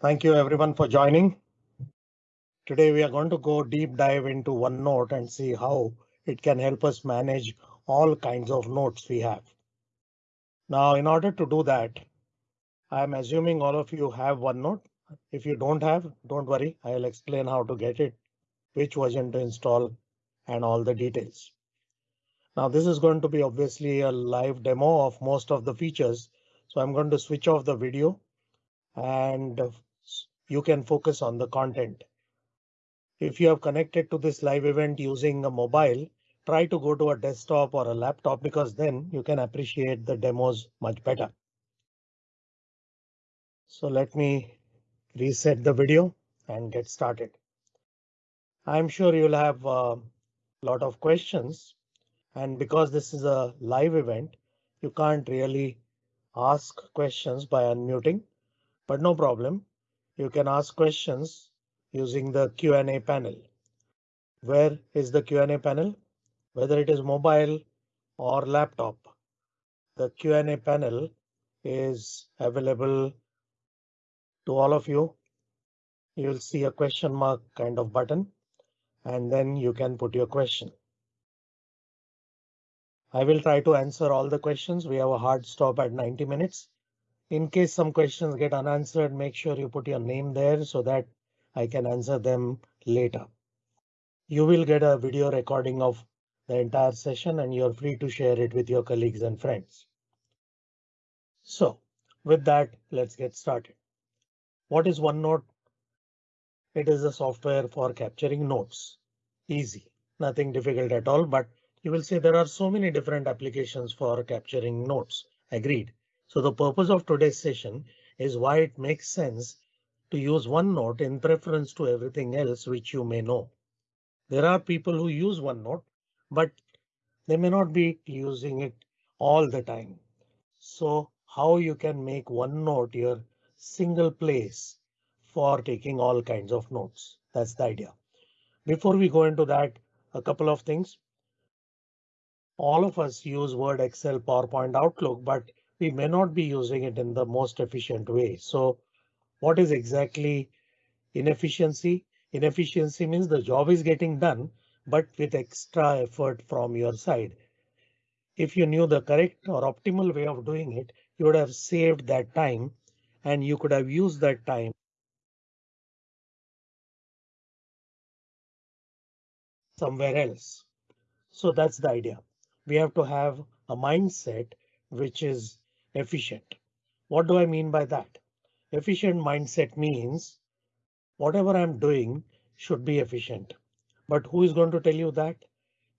Thank you everyone for joining. Today we are going to go deep dive into OneNote and see how it can help us manage all kinds of notes we have. Now, in order to do that, I'm assuming all of you have OneNote. If you don't have, don't worry, I'll explain how to get it, which version to install and all the details. Now this is going to be obviously a live demo of most of the features. So I'm going to switch off the video and you can focus on the content. If you have connected to this live event using a mobile, try to go to a desktop or a laptop because then you can appreciate the demos much better. So let me reset the video and get started. I'm sure you'll have a lot of questions and because this is a live event, you can't really ask questions by unmuting, but no problem. You can ask questions using the Q&A panel. Where is the Q&A panel? Whether it is mobile or laptop, the Q&A panel is available to all of you. You'll see a question mark kind of button and then you can put your question. I will try to answer all the questions. We have a hard stop at 90 minutes. In case some questions get unanswered, make sure you put your name there so that I can answer them later. You will get a video recording of the entire session and you're free to share it with your colleagues and friends. So with that, let's get started. What is OneNote? It is a software for capturing notes. Easy, nothing difficult at all, but you will see there are so many different applications for capturing notes. Agreed. So the purpose of today's session is why it makes sense to use OneNote in preference to everything else which you may know. There are people who use OneNote, but they may not be using it all the time. So how you can make OneNote your single place for taking all kinds of notes. That's the idea. Before we go into that, a couple of things. All of us use Word, Excel, PowerPoint, Outlook, but we may not be using it in the most efficient way. So what is exactly inefficiency? Inefficiency means the job is getting done, but with extra effort from your side. If you knew the correct or optimal way of doing it, you would have saved that time and you could have used that time. somewhere else. So that's the idea. We have to have a mindset which is efficient. What do I mean by that? Efficient mindset means whatever I'm doing should be efficient. But who is going to tell you that?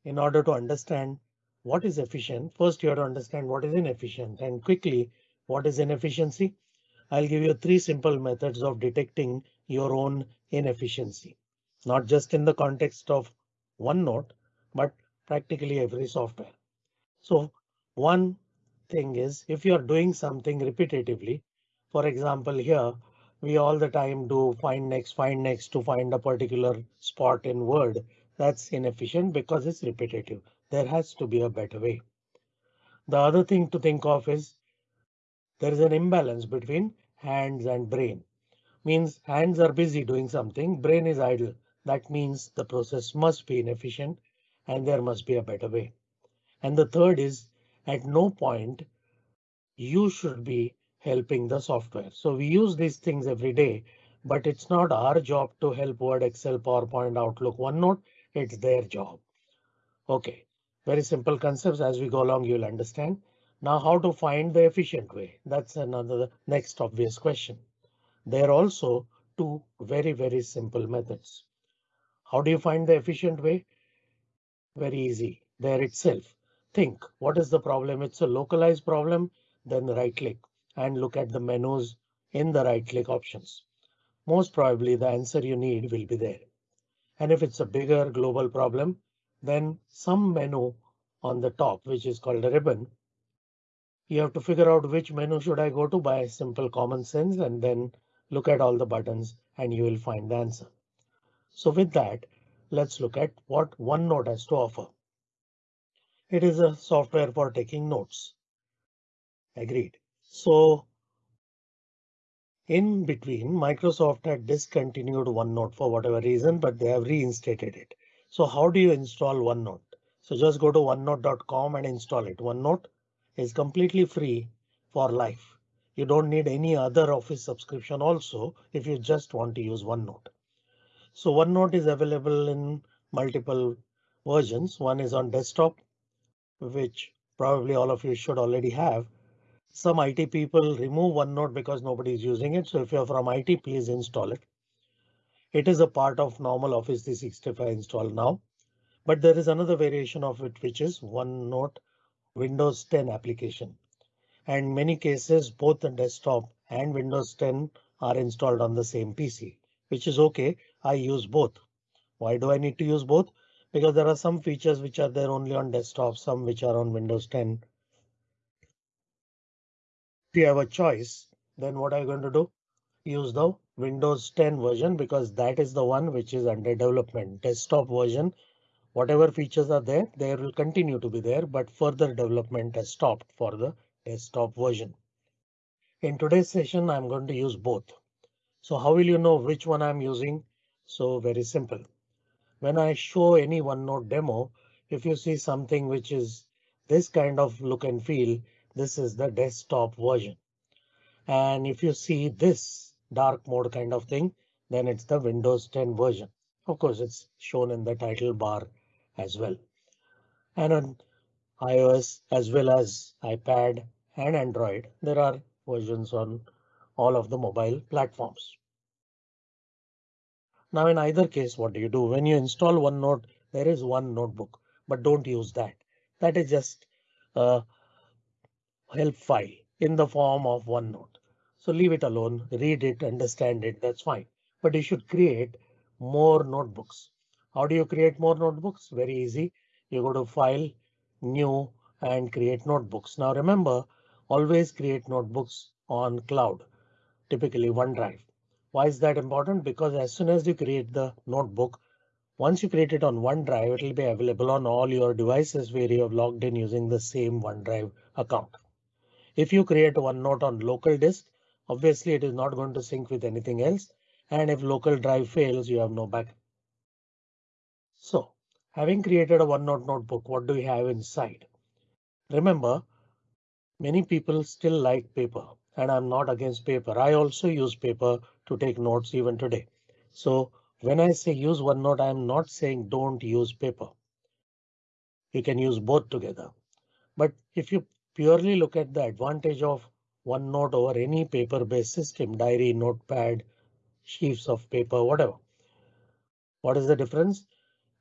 In order to understand what is efficient, first you have to understand what is inefficient and quickly what is inefficiency. I'll give you three simple methods of detecting your own inefficiency, not just in the context of OneNote, but practically every software. So one thing is if you are doing something repetitively, for example, here we all the time do find next, find next to find a particular spot in Word. That's inefficient because it's repetitive. There has to be a better way. The other thing to think of is there is an imbalance between hands and brain. Means hands are busy doing something, brain is idle. That means the process must be inefficient and there must be a better way. And the third is at no point you should be helping the software. So we use these things every day, but it's not our job to help Word, Excel, PowerPoint, Outlook, OneNote. It's their job. OK, very simple concepts as we go along, you'll understand. Now how to find the efficient way? That's another next obvious question. There are also two very, very simple methods. How do you find the efficient way? Very easy there itself. Think what is the problem? It's a localized problem. Then right click and look at the menus in the right click options. Most probably the answer you need will be there. And if it's a bigger global problem, then some menu on the top, which is called a ribbon. You have to figure out which menu should I go to by simple common sense and then look at all the buttons and you will find the answer. So with that, let's look at what OneNote has to offer. It is a software for taking notes. Agreed. So In between, Microsoft had discontinued OneNote for whatever reason, but they have reinstated it. So how do you install OneNote? So just go to onenote.com and install it. OneNote is completely free for life. You don't need any other Office subscription also if you just want to use OneNote. So OneNote is available in multiple versions. One is on desktop, which probably all of you should already have. Some IT people remove OneNote because nobody is using it. So if you're from IT, please install it. It is a part of normal Office 365 install now, but there is another variation of it, which is OneNote Windows 10 application. And many cases, both the desktop and Windows 10 are installed on the same PC, which is OK. I use both. Why do I need to use both? Because there are some features which are there only on desktop, some which are on Windows 10 if you have a choice, then what are you going to do? Use the Windows 10 version because that is the one which is under development. Desktop version, whatever features are there, they will continue to be there, but further development has stopped for the desktop version. In today's session, I'm going to use both. So how will you know which one I'm using? So very simple. When I show any OneNote demo, if you see something which is this kind of look and feel, this is the desktop version. And if you see this dark mode kind of thing, then it's the Windows 10 version. Of course, it's shown in the title bar as well. And on iOS as well as iPad and Android, there are versions on all of the mobile platforms. Now, in either case, what do you do when you install OneNote? There is one notebook, but don't use that. That is just a help file in the form of OneNote. So leave it alone, read it, understand it, that's fine. But you should create more notebooks. How do you create more notebooks? Very easy. You go to File, New, and create notebooks. Now remember, always create notebooks on cloud, typically OneDrive. Why is that important? Because as soon as you create the notebook, once you create it on OneDrive, it will be available on all your devices where you have logged in using the same OneDrive account. If you create OneNote on local disk, obviously it is not going to sync with anything else. And if local drive fails, you have no backup. So having created a OneNote notebook, what do we have inside? Remember, many people still like paper and I'm not against paper. I also use paper to take notes even today. So when I say use OneNote, I'm not saying don't use paper. You can use both together. But if you purely look at the advantage of OneNote over any paper based system, diary, notepad, sheets of paper, whatever. What is the difference?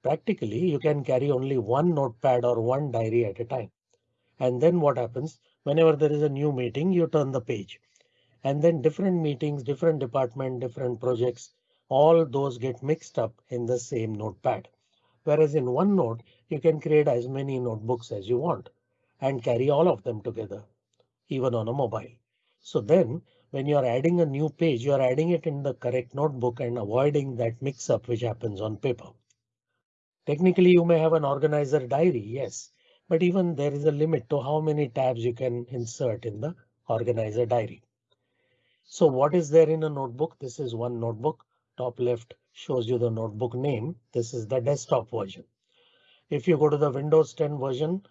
Practically, you can carry only one notepad or one diary at a time. And then what happens whenever there is a new meeting, you turn the page and then different meetings, different department, different projects, all those get mixed up in the same notepad. Whereas in OneNote, you can create as many notebooks as you want and carry all of them together, even on a mobile. So then when you are adding a new page, you are adding it in the correct notebook and avoiding that mix up which happens on paper. Technically, you may have an organizer diary, yes, but even there is a limit to how many tabs you can insert in the organizer diary. So what is there in a notebook? This is one notebook. Top left shows you the notebook name. This is the desktop version. If you go to the Windows 10 version,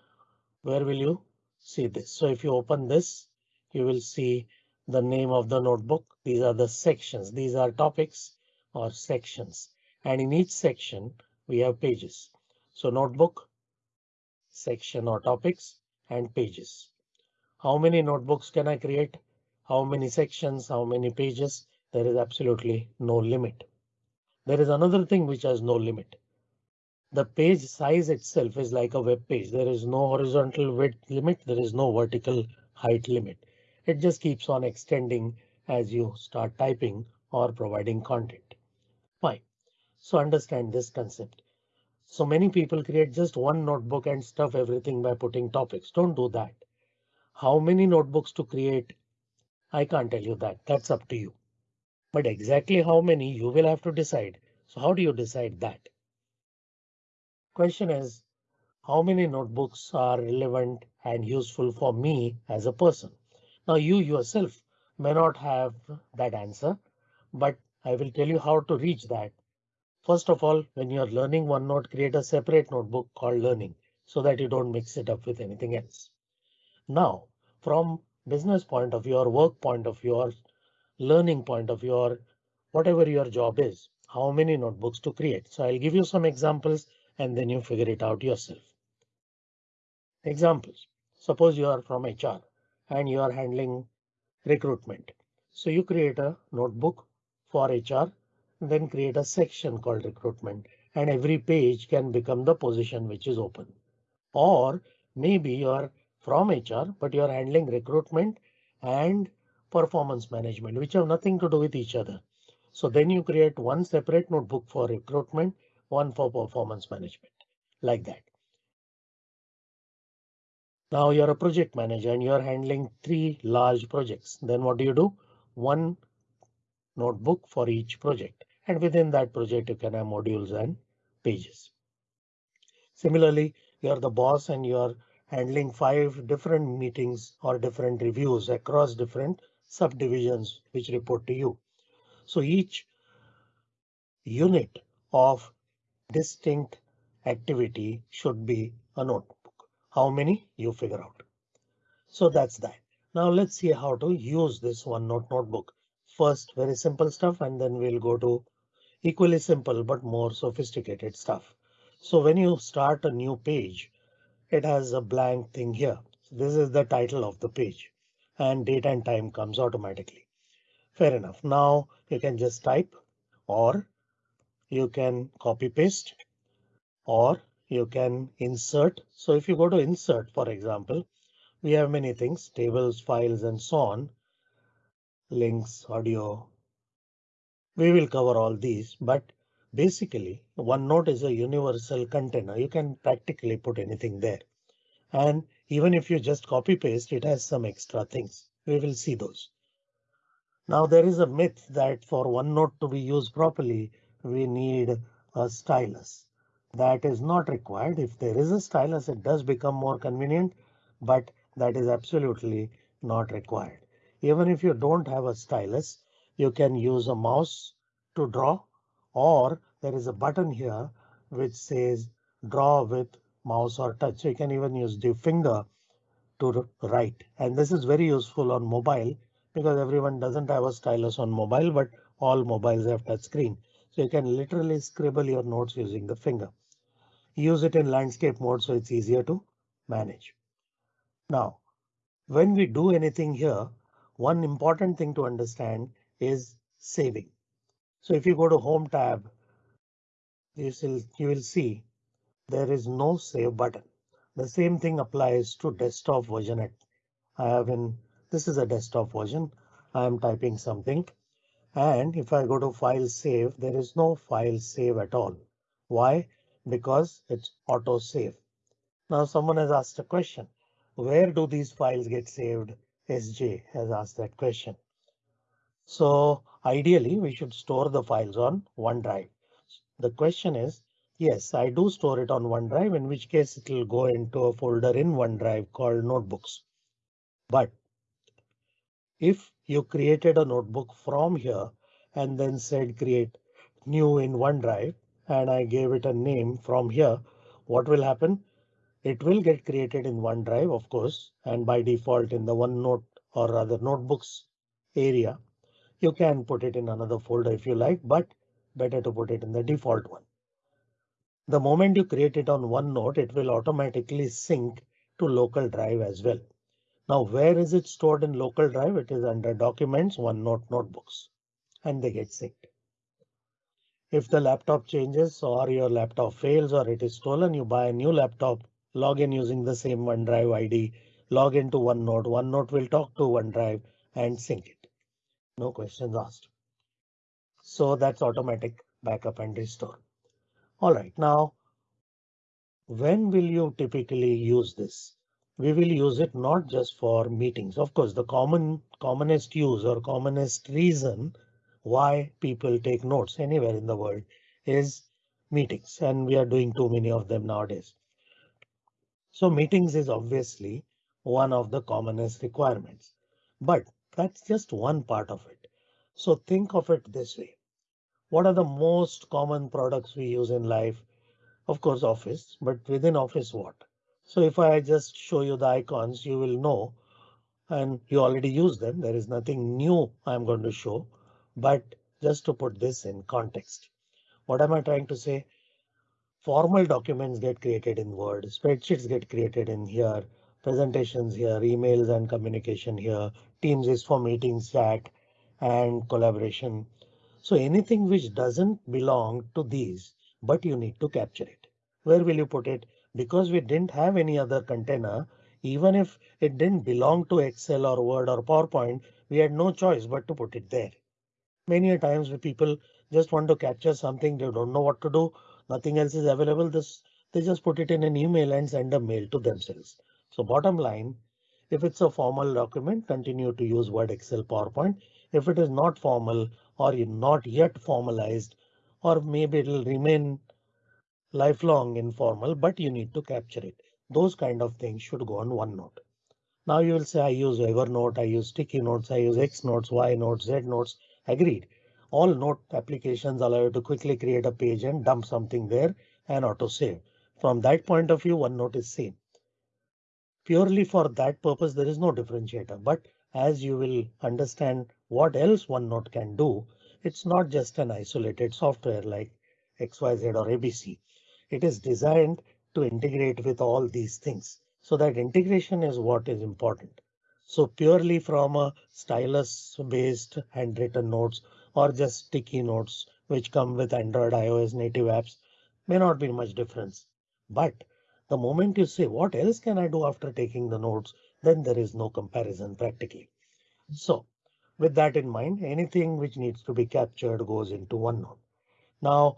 where will you see this? So if you open this, you will see the name of the notebook. These are the sections. These are topics or sections. And in each section, we have pages. So notebook, section or topics and pages. How many notebooks can I create? How many sections? How many pages? There is absolutely no limit. There is another thing which has no limit. The page size itself is like a web page. There is no horizontal width limit. There is no vertical height limit. It just keeps on extending as you start typing or providing content. Fine. So understand this concept. So many people create just one notebook and stuff everything by putting topics. Don't do that. How many notebooks to create? I can't tell you that. That's up to you. But exactly how many you will have to decide. So how do you decide that? Question is, how many notebooks are relevant and useful for me as a person? Now you yourself may not have that answer, but I will tell you how to reach that. First of all, when you're learning OneNote, create a separate notebook called learning so that you don't mix it up with anything else. Now, from business point of or work point of or learning point of or whatever your job is, how many notebooks to create. So I'll give you some examples and then you figure it out yourself. Examples. Suppose you are from HR and you are handling recruitment. So you create a notebook for HR, then create a section called recruitment and every page can become the position which is open. Or maybe you are from HR, but you are handling recruitment and performance management, which have nothing to do with each other. So then you create one separate notebook for recruitment, one for performance management like that. Now you're a project manager and you're handling three large projects. Then what do you do? One notebook for each project. And within that project, you can have modules and pages. Similarly, you're the boss and you're handling five different meetings or different reviews across different subdivisions which report to you. So each unit of distinct activity should be a notebook. How many you figure out. So that's that. Now let's see how to use this OneNote notebook. First, very simple stuff, and then we'll go to equally simple but more sophisticated stuff. So when you start a new page, it has a blank thing here. This is the title of the page and date and time comes automatically. Fair enough. Now you can just type or you can copy paste or you can insert. So if you go to insert, for example, we have many things, tables, files, and so on. Links, audio. We will cover all these, but basically OneNote is a universal container. You can practically put anything there. And even if you just copy paste, it has some extra things. We will see those. Now there is a myth that for OneNote to be used properly, we need a stylus that is not required. If there is a stylus, it does become more convenient, but that is absolutely not required. Even if you don't have a stylus, you can use a mouse to draw, or there is a button here which says draw with mouse or touch. So you can even use the finger to write. And this is very useful on mobile because everyone doesn't have a stylus on mobile, but all mobiles have touch screen. So you can literally scribble your notes using the finger use it in landscape mode so it's easier to manage. Now, when we do anything here, one important thing to understand is saving. So if you go to Home tab, you will, you will see there is no save button. The same thing applies to desktop version. At I have in this is a desktop version. I am typing something. And if I go to file save, there is no file save at all. Why? because it's auto save. Now someone has asked a question. Where do these files get saved? SJ has asked that question. So ideally we should store the files on OneDrive. The question is, yes, I do store it on OneDrive, in which case it will go into a folder in OneDrive called notebooks. But if you created a notebook from here and then said create new in OneDrive, and I gave it a name from here, what will happen? It will get created in OneDrive, of course, and by default in the OneNote or rather notebooks area. You can put it in another folder if you like, but better to put it in the default one. The moment you create it on one OneNote, it will automatically sync to local drive as well. Now, where is it stored in local drive? It is under documents, OneNote notebooks, and they get synced. If the laptop changes or your laptop fails or it is stolen, you buy a new laptop, log in using the same OneDrive ID, log into OneNote. OneNote will talk to OneDrive and sync it. No questions asked. So that's automatic backup and restore. All right, now when will you typically use this? We will use it not just for meetings. Of course, the common commonest use or commonest reason why people take notes anywhere in the world is meetings, and we are doing too many of them nowadays. So meetings is obviously one of the commonest requirements. But That's just one part of it. So think of it this way. What are the most common products we use in life? Of course, Office, but within Office what? So if I just show you the icons, you will know and you already use them. There is nothing new I'm going to show, but just to put this in context. What am I trying to say? Formal documents get created in Word, spreadsheets get created in here, presentations here, emails and communication here. Teams is for meetings, chat and collaboration. So anything which doesn't belong to these, but you need to capture it. Where will you put it? Because we didn't have any other container, even if it didn't belong to Excel or Word or PowerPoint, we had no choice but to put it there. Many a times people just want to capture something, they don't know what to do, nothing else is available. This they just put it in an email and send a mail to themselves. So bottom line, if it's a formal document, continue to use Word, Excel, PowerPoint. If it is not formal or not yet formalized, or maybe it'll remain lifelong informal, but you need to capture it. Those kind of things should go on OneNote. Now you will say I use Evernote, I use sticky notes, I use X notes, Y notes, Z notes. Agreed. All note applications allow you to quickly create a page and dump something there and auto save. From that point of view, OneNote is same. Purely for that purpose, there is no differentiator. But as you will understand what else OneNote can do, it's not just an isolated software like XYZ or ABC. It is designed to integrate with all these things. So that integration is what is important. So purely from a stylus based handwritten notes or just sticky notes which come with Android iOS native apps may not be much difference. But the moment you say what else can I do after taking the notes, then there is no comparison practically. So with that in mind, anything which needs to be captured goes into OneNote. Now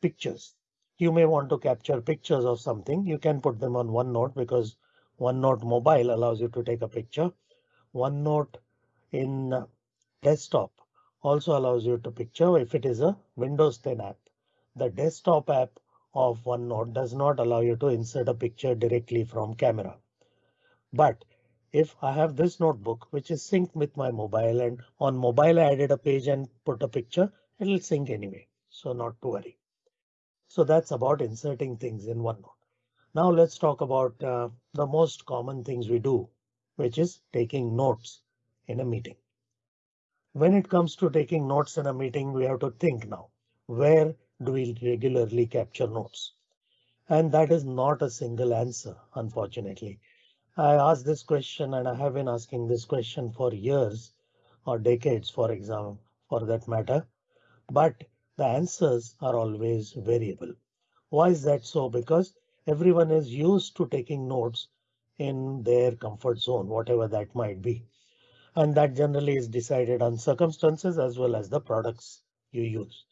pictures. You may want to capture pictures of something. You can put them on OneNote because OneNote mobile allows you to take a picture. OneNote in desktop also allows you to picture if it is a Windows 10 app. The desktop app of OneNote does not allow you to insert a picture directly from camera. But if I have this notebook which is synced with my mobile and on mobile I added a page and put a picture, it will sync anyway. So not to worry. So that's about inserting things in OneNote. Now let's talk about uh, the most common things we do, which is taking notes in a meeting. When it comes to taking notes in a meeting, we have to think now, where do we regularly capture notes? And that is not a single answer, unfortunately. I asked this question and I have been asking this question for years or decades, for example, for that matter. But the answers are always variable. Why is that so? Because everyone is used to taking notes in their comfort zone, whatever that might be and that generally is decided on circumstances as well as the products you use.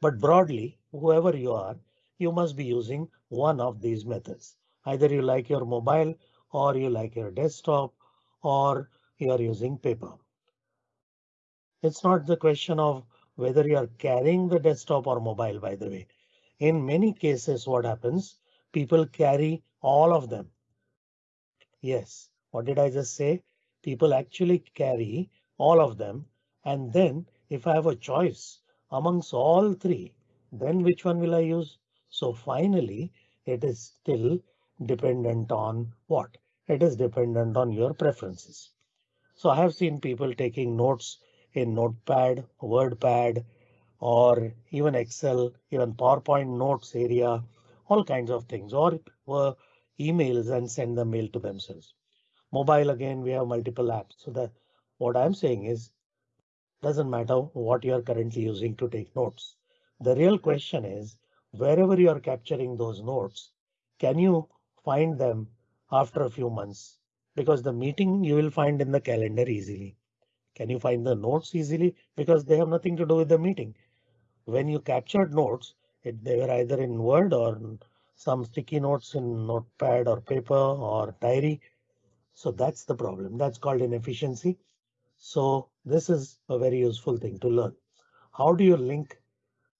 But broadly, whoever you are, you must be using one of these methods. Either you like your mobile or you like your desktop or you are using paper. It's not the question of whether you are carrying the desktop or mobile, by the way. In many cases, what happens? People carry all of them. Yes, what did I just say? people actually carry all of them. And then if I have a choice amongst all three, then which one will I use? So finally, it is still dependent on what? It is dependent on your preferences. So I have seen people taking notes in Notepad, WordPad, or even Excel, even PowerPoint notes area, all kinds of things, or, or emails and send the mail to themselves. Mobile again, we have multiple apps. So that what I'm saying is doesn't matter what you are currently using to take notes. The real question is wherever you are capturing those notes, can you find them after a few months? Because the meeting you will find in the calendar easily. Can you find the notes easily? Because they have nothing to do with the meeting. When you captured notes, it, they were either in Word or some sticky notes in notepad or paper or diary. So that's the problem. That's called inefficiency. So this is a very useful thing to learn. How do you link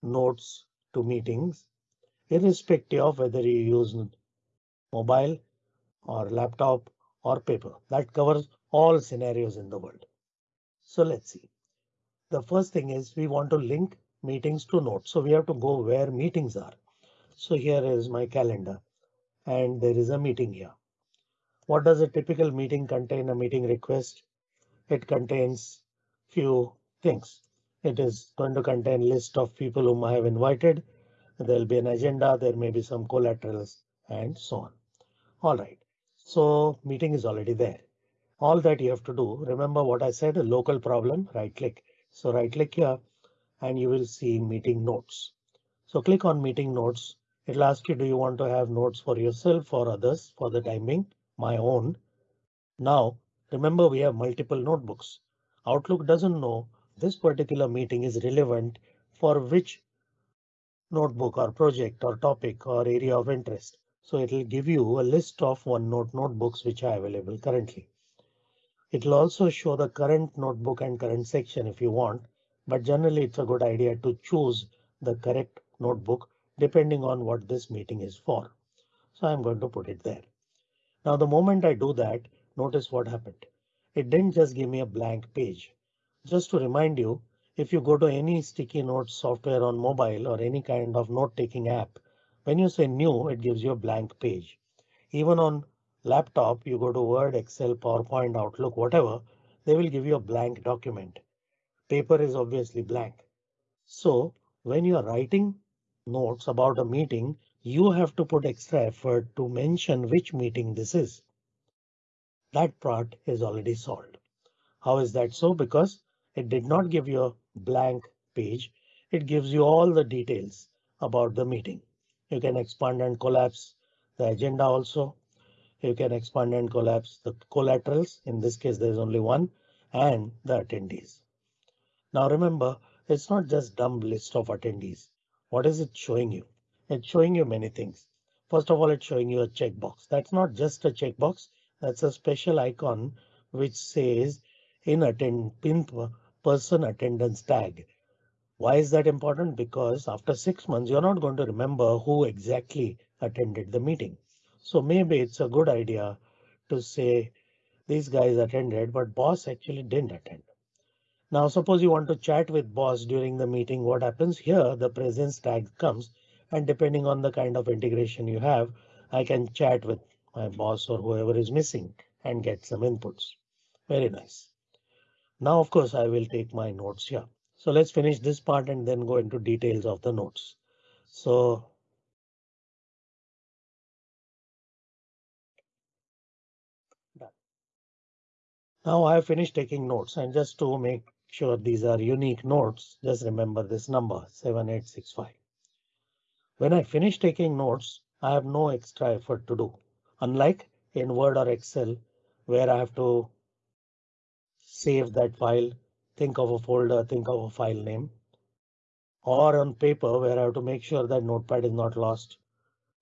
notes to meetings, irrespective of whether you use mobile or laptop or paper? That covers all scenarios in the world. So let's see. The first thing is we want to link meetings to notes. So we have to go where meetings are. So here is my calendar and there is a meeting here. What does a typical meeting contain? A meeting request? It contains few things. It is going to contain list of people whom I have invited. There'll be an agenda. There may be some collaterals and so on. All right. So meeting is already there. All that you have to do. Remember what I said, a local problem, right click. So right click here and you will see meeting notes. So click on meeting notes. It'll ask you, do you want to have notes for yourself or others for the timing? my own. Now, remember we have multiple notebooks. Outlook doesn't know this particular meeting is relevant for which notebook or project or topic or area of interest. So it will give you a list of OneNote notebooks which are available currently. It will also show the current notebook and current section if you want, but generally it's a good idea to choose the correct notebook depending on what this meeting is for. So I'm going to put it there. Now the moment I do that, notice what happened. It didn't just give me a blank page. Just to remind you, if you go to any sticky notes software on mobile or any kind of note taking app, when you say new, it gives you a blank page. Even on laptop, you go to Word, Excel, PowerPoint, Outlook, whatever, they will give you a blank document. Paper is obviously blank. So when you are writing notes about a meeting, you have to put extra effort to mention which meeting this is. That part is already solved. How is that so? Because it did not give you a blank page. It gives you all the details about the meeting. You can expand and collapse the agenda also. You can expand and collapse the collaterals. In this case, there's only one and the attendees. Now remember, it's not just dumb list of attendees. What is it showing you? It's showing you many things. First of all, it's showing you a checkbox. That's not just a checkbox. That's a special icon which says in attend pin person attendance tag. Why is that important? Because after six months, you're not going to remember who exactly attended the meeting. So maybe it's a good idea to say these guys attended, but boss actually didn't attend. Now, suppose you want to chat with boss during the meeting. What happens here? The presence tag comes and depending on the kind of integration you have, I can chat with my boss or whoever is missing and get some inputs. Very nice. Now, of course, I will take my notes here. So let's finish this part and then go into details of the notes. So. Now I have finished taking notes and just to make sure these are unique notes, just remember this number 7865. When I finish taking notes, I have no extra effort to do. Unlike in Word or Excel, where I have to save that file, think of a folder, think of a file name, or on paper where I have to make sure that notepad is not lost.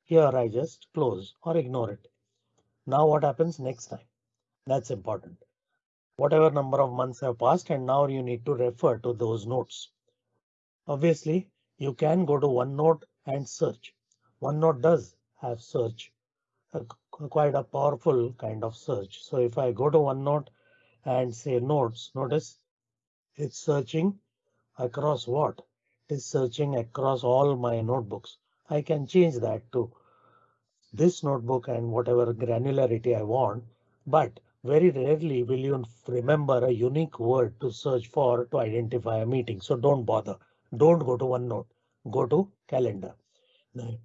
Here I just close or ignore it. Now what happens next time? That's important. Whatever number of months have passed and now you need to refer to those notes. Obviously, you can go to OneNote and search. OneNote does have search, quite a powerful kind of search. So if I go to OneNote and say notes, notice it's searching across what? It is searching across all my notebooks. I can change that to this notebook and whatever granularity I want, but very rarely will you remember a unique word to search for to identify a meeting. So don't bother. Don't go to OneNote go to calendar. Now,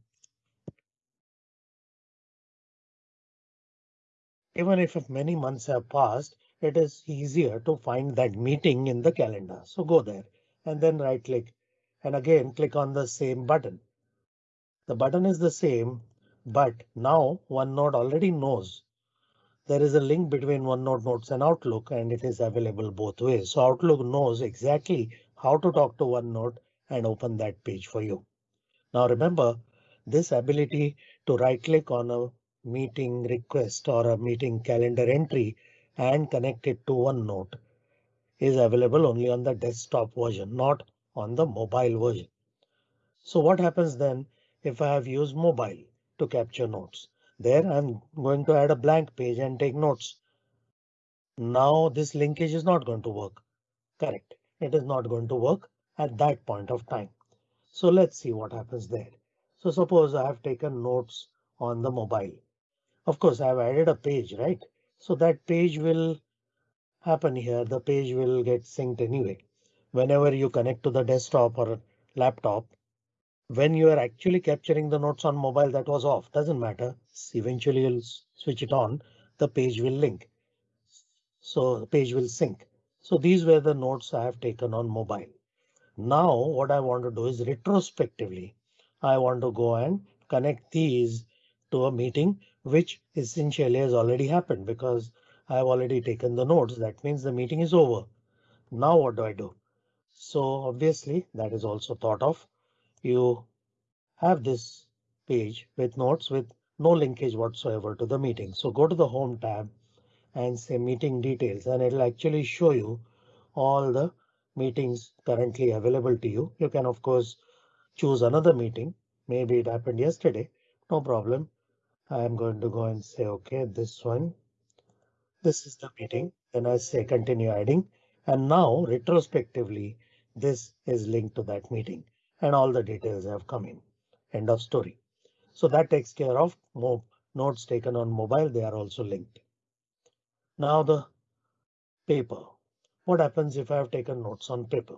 even if many months have passed, it is easier to find that meeting in the calendar. So go there and then right click and again click on the same button. The button is the same, but now OneNote already knows there is a link between OneNote Notes and Outlook and it is available both ways. So Outlook knows exactly how to talk to OneNote and open that page for you. Now remember this ability to right click on a meeting request or a meeting calendar entry and connect it to OneNote is available only on the desktop version, not on the mobile version. So what happens then if I have used mobile to capture notes? There I'm going to add a blank page and take notes. Now this linkage is not going to work Correct. It is not going to work at that point of time. So let's see what happens there. So suppose I have taken notes on the mobile. Of course, I have added a page, right? So that page will happen here. The page will get synced anyway. Whenever you connect to the desktop or laptop, when you are actually capturing the notes on mobile that was off, doesn't matter. Eventually you'll switch it on, the page will link. So the page will sync. So these were the notes I have taken on mobile. Now what I want to do is retrospectively, I want to go and connect these to a meeting, which essentially has already happened because I have already taken the notes. That means the meeting is over. Now what do I do? So obviously that is also thought of. You have this page with notes with no linkage whatsoever to the meeting. So go to the home tab and say meeting details and it'll actually show you all the meetings currently available to you. You can of course choose another meeting. Maybe it happened yesterday. No problem. I am going to go and say, OK, this one. This is the meeting. Then I say continue adding. And now retrospectively, this is linked to that meeting and all the details have come in. End of story. So that takes care of more notes taken on mobile. They are also linked. Now the paper. What happens if I have taken notes on paper?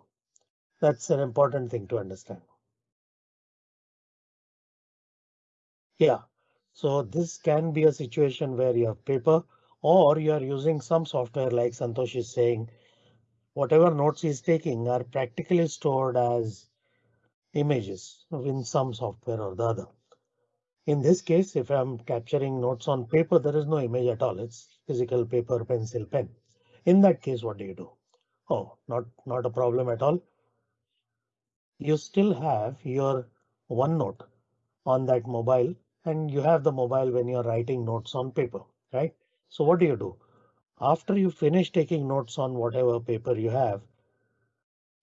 That's an important thing to understand. Yeah, so this can be a situation where you have paper or you are using some software like Santosh is saying. Whatever notes he's taking are practically stored as images in some software or the other. In this case, if I'm capturing notes on paper, there is no image at all. It's physical paper, pencil, pen. In that case, what do you do? Oh, not, not a problem at all. You still have your OneNote on that mobile and you have the mobile when you're writing notes on paper, right? So what do you do? After you finish taking notes on whatever paper you have,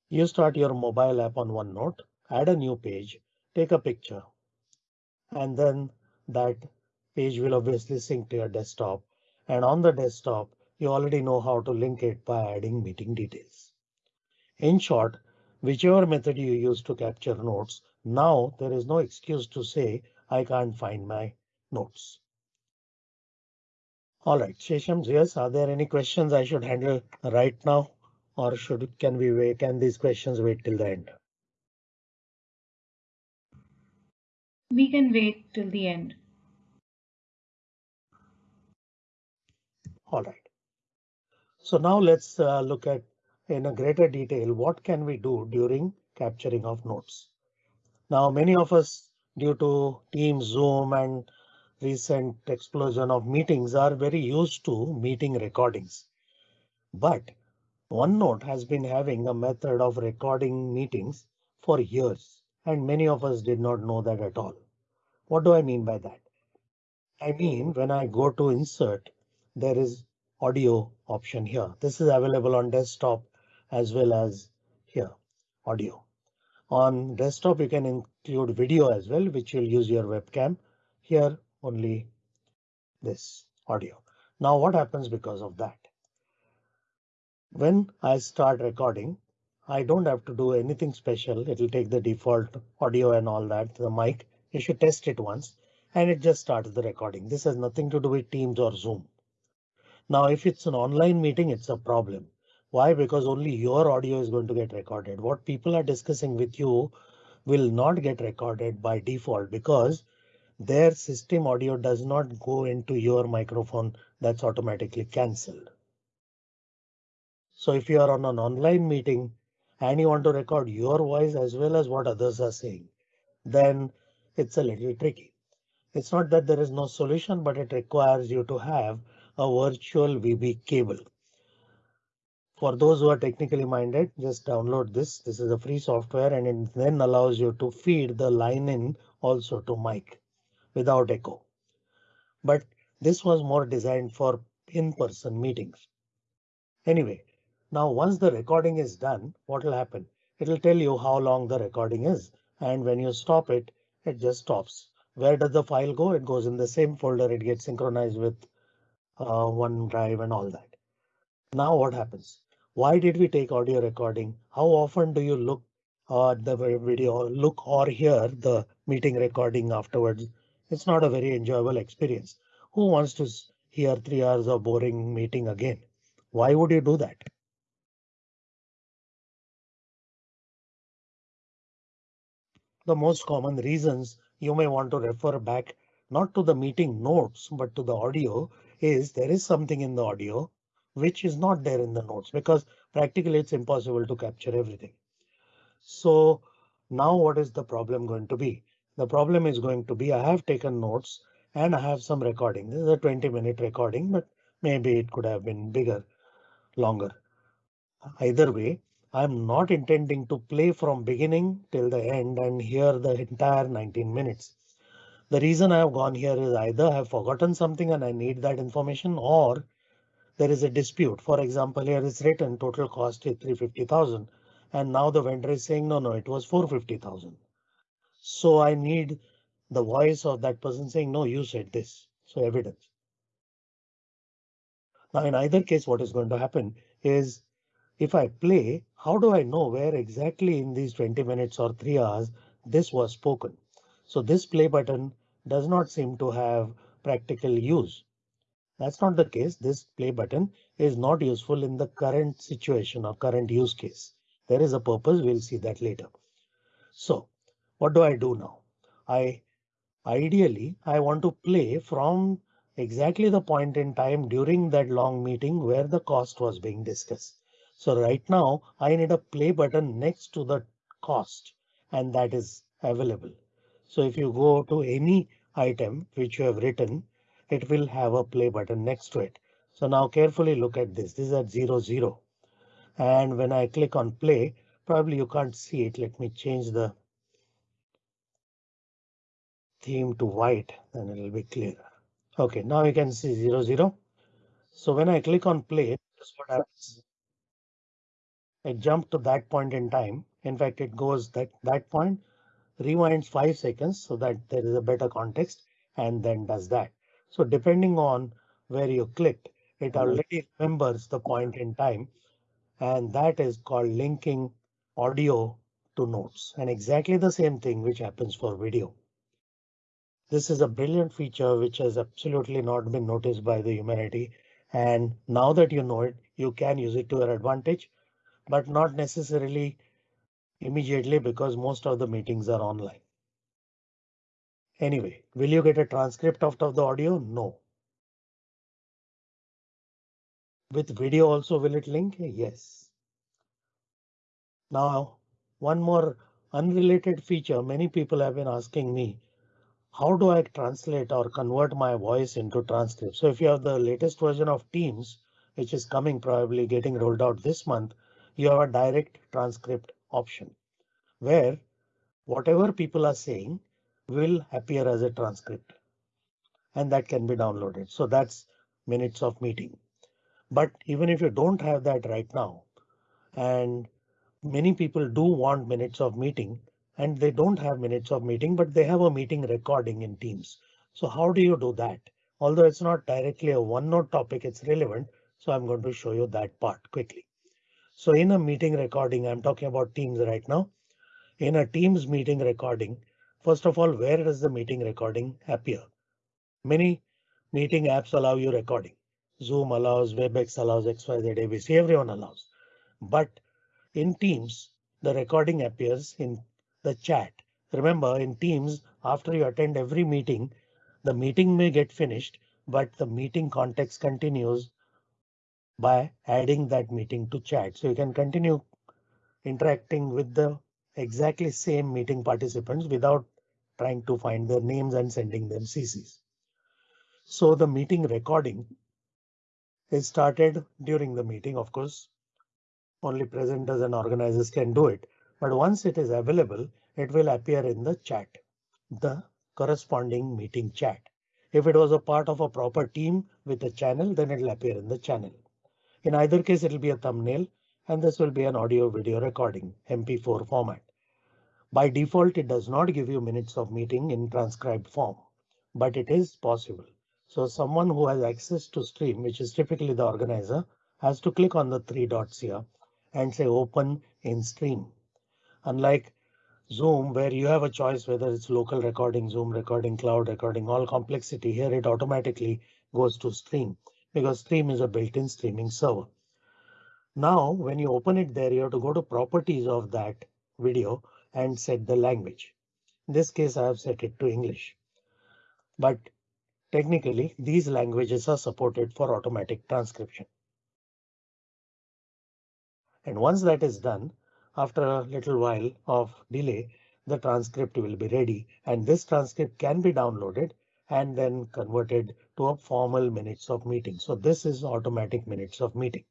you start your mobile app on OneNote, add a new page, take a picture, and then that page will obviously sync to your desktop. And on the desktop, you already know how to link it by adding meeting details. In short, whichever method you use to capture notes, now there is no excuse to say I can't find my notes. All right, Shesham, yes, are there any questions I should handle right now? Or should can we wait? Can these questions wait till the end? We can wait till the end. All right. So now let's uh, look at in a greater detail what can we do during capturing of notes. Now many of us due to Teams, Zoom and recent explosion of meetings are very used to meeting recordings. But OneNote has been having a method of recording meetings for years and many of us did not know that at all. What do I mean by that? I mean, when I go to insert, there is audio option here. This is available on desktop as well as here audio. On desktop, you can include video as well, which will use your webcam. Here only this audio. Now what happens because of that? When I start recording, I don't have to do anything special. It'll take the default audio and all that, the mic. You should test it once and it just starts the recording. This has nothing to do with Teams or Zoom. Now, if it's an online meeting, it's a problem. Why? Because only your audio is going to get recorded. What people are discussing with you will not get recorded by default because their system audio does not go into your microphone. That's automatically cancelled. So if you are on an online meeting, and you want to record your voice as well as what others are saying, then it's a little tricky. It's not that there is no solution, but it requires you to have a virtual VB cable. For those who are technically minded, just download this. This is a free software and it then allows you to feed the line in also to mic without echo. But this was more designed for in-person meetings. Anyway, now, once the recording is done, what will happen? It'll tell you how long the recording is. And when you stop it, it just stops. Where does the file go? It goes in the same folder. It gets synchronized with uh, OneDrive and all that. Now what happens? Why did we take audio recording? How often do you look at the video, look or hear the meeting recording afterwards? It's not a very enjoyable experience. Who wants to hear three hours of boring meeting again? Why would you do that? The most common reasons you may want to refer back not to the meeting notes, but to the audio is there is something in the audio which is not there in the notes because practically it's impossible to capture everything. So now what is the problem going to be? The problem is going to be I have taken notes and I have some recording. This is a 20 minute recording, but maybe it could have been bigger, longer. Either way, I'm not intending to play from beginning till the end and hear the entire 19 minutes. The reason I have gone here is either I have forgotten something and I need that information or there is a dispute. For example, here is written total cost is 350,000 and now the vendor is saying no, no, it was 450,000. So I need the voice of that person saying no, you said this. So evidence. Now in either case, what is going to happen is if I play, how do I know where exactly in these 20 minutes or three hours this was spoken? So this play button does not seem to have practical use. That's not the case. This play button is not useful in the current situation or current use case. There is a purpose. We'll see that later. So what do I do now? I ideally I want to play from exactly the point in time during that long meeting where the cost was being discussed. So right now I need a play button next to the cost and that is available. So if you go to any item which you have written, it will have a play button next to it. So now carefully look at this. This is at zero zero. And when I click on play, probably you can't see it. Let me change the theme to white, then it'll be clearer. OK, now you can see zero zero. So when I click on play, that's what happens. It jumped to that point in time. In fact, it goes that that point, rewinds five seconds so that there is a better context and then does that. So depending on where you clicked, it already remembers the point in time. And that is called linking audio to notes and exactly the same thing which happens for video. This is a brilliant feature which has absolutely not been noticed by the humanity. And now that you know it, you can use it to your advantage but not necessarily immediately because most of the meetings are online. Anyway, will you get a transcript of the audio? No. With video also will it link? Yes. Now, one more unrelated feature many people have been asking me. How do I translate or convert my voice into transcript? So if you have the latest version of Teams, which is coming probably getting rolled out this month, you have a direct transcript option where whatever people are saying will appear as a transcript and that can be downloaded. So that's minutes of meeting. But even if you don't have that right now, and many people do want minutes of meeting and they don't have minutes of meeting, but they have a meeting recording in Teams. So how do you do that? Although it's not directly a OneNote topic, it's relevant. So I'm going to show you that part quickly. So in a meeting recording, I'm talking about Teams right now. In a Teams meeting recording, first of all, where does the meeting recording appear? Many meeting apps allow you recording. Zoom allows, WebEx allows, XYZ, ABC, everyone allows. But in Teams, the recording appears in the chat. Remember, in Teams, after you attend every meeting, the meeting may get finished, but the meeting context continues by adding that meeting to chat. So you can continue interacting with the exactly same meeting participants without trying to find their names and sending them CCs. So the meeting recording is started during the meeting. Of course, only presenters and organizers can do it. But once it is available, it will appear in the chat, the corresponding meeting chat. If it was a part of a proper team with a channel, then it will appear in the channel. In either case, it will be a thumbnail and this will be an audio video recording MP4 format. By default, it does not give you minutes of meeting in transcribed form, but it is possible. So someone who has access to stream, which is typically the organizer, has to click on the three dots here and say open in stream. Unlike Zoom, where you have a choice whether it's local recording, Zoom recording, cloud recording, all complexity here, it automatically goes to stream because stream is a built-in streaming server. Now, when you open it there, you have to go to properties of that video and set the language. In this case, I have set it to English. But technically, these languages are supported for automatic transcription. And once that is done, after a little while of delay, the transcript will be ready and this transcript can be downloaded and then converted to a formal minutes of meeting. So this is automatic minutes of meeting.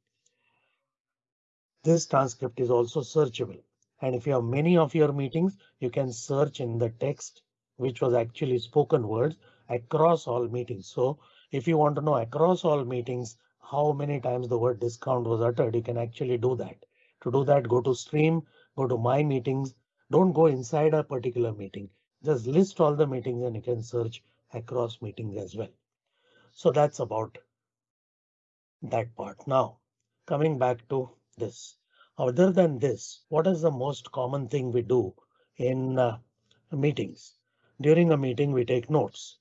This transcript is also searchable. And if you have many of your meetings, you can search in the text, which was actually spoken words across all meetings. So if you want to know across all meetings, how many times the word discount was uttered, you can actually do that. To do that, go to stream, go to my meetings. Don't go inside a particular meeting. Just list all the meetings and you can search across meetings as well. So that's about that part. Now, coming back to this. Other than this, what is the most common thing we do in uh, meetings? During a meeting, we take notes.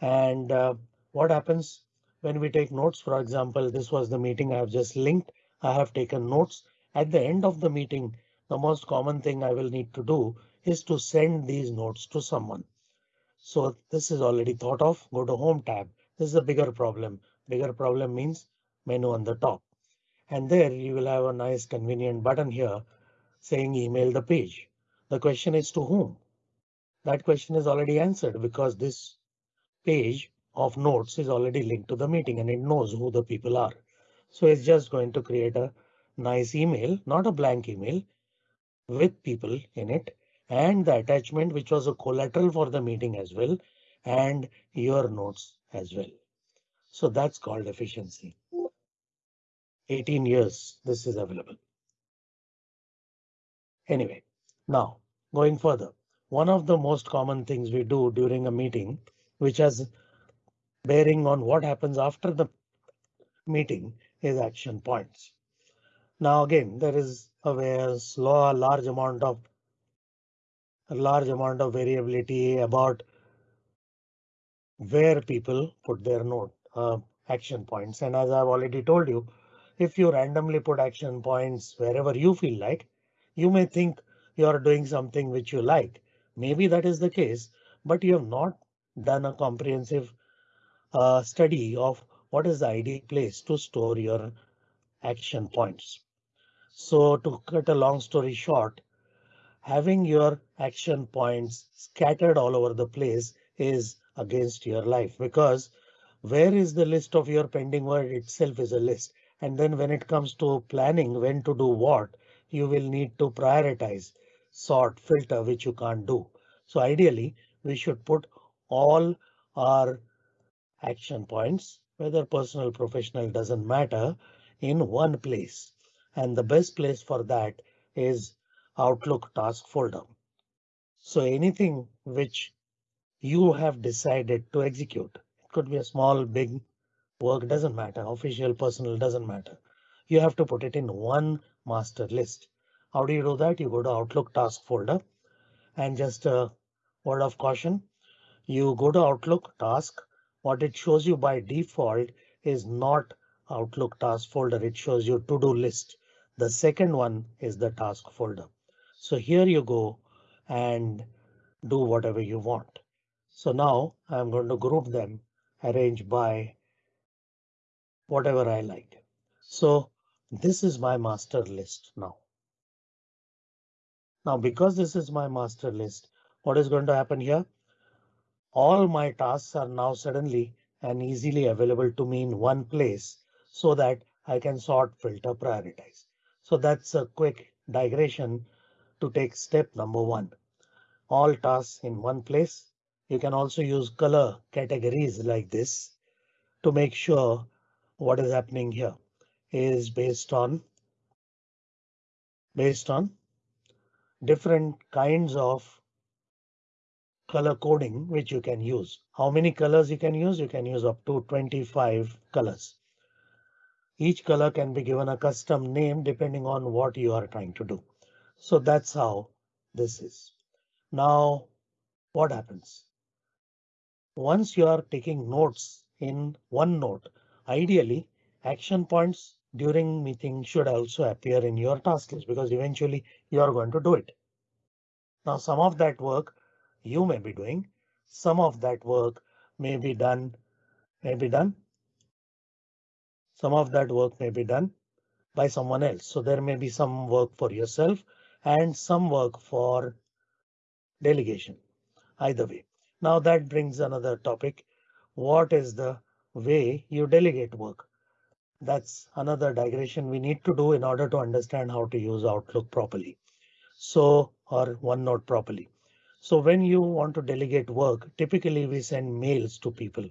And uh, what happens when we take notes? For example, this was the meeting I have just linked. I have taken notes. At the end of the meeting, the most common thing I will need to do is to send these notes to someone. So this is already thought of. Go to Home tab. This is a bigger problem. Bigger problem means menu on the top. And there you will have a nice convenient button here saying email the page. The question is to whom? That question is already answered because this page of notes is already linked to the meeting and it knows who the people are. So it's just going to create a nice email, not a blank email with people in it and the attachment which was a collateral for the meeting as well and your notes as well. So that's called efficiency. 18 years this is available. Anyway, now going further, one of the most common things we do during a meeting, which has bearing on what happens after the meeting is action points. Now again, there is a slow large amount of a large amount of variability about where people put their note uh, action points. And as I've already told you, if you randomly put action points wherever you feel like, you may think you are doing something which you like. Maybe that is the case, but you have not done a comprehensive uh, study of what is the ideal place to store your action points. So to cut a long story short, having your action points scattered all over the place is against your life because where is the list of your pending work itself is a list. And then when it comes to planning when to do what, you will need to prioritize, sort, filter, which you can't do. So ideally, we should put all our action points, whether personal, professional, doesn't matter, in one place. And the best place for that is Outlook task folder. So anything which you have decided to execute, it could be a small, big work doesn't matter. Official, personal doesn't matter. You have to put it in one master list. How do you do that? You go to Outlook task folder and just a word of caution. You go to Outlook task. What it shows you by default is not Outlook task folder. It shows you to do list. The second one is the task folder. So here you go and do whatever you want. So now I'm going to group them, arrange by whatever I like. So this is my master list now. Now, because this is my master list, what is going to happen here? All my tasks are now suddenly and easily available to me in one place so that I can sort, filter, prioritize. So that's a quick digression to take step number one. All tasks in one place. You can also use color categories like this to make sure what is happening here is based on based on different kinds of color coding which you can use. How many colors you can use? You can use up to 25 colors. Each color can be given a custom name depending on what you are trying to do. So that's how this is. Now, what happens? Once you are taking notes in OneNote, ideally action points during meeting should also appear in your task list because eventually you are going to do it. Now some of that work you may be doing, some of that work may be done, may be done. Some of that work may be done by someone else. So there may be some work for yourself and some work for delegation. Either way. Now that brings another topic. What is the way you delegate work? That's another digression we need to do in order to understand how to use Outlook properly. So or OneNote properly. So when you want to delegate work, typically we send mails to people.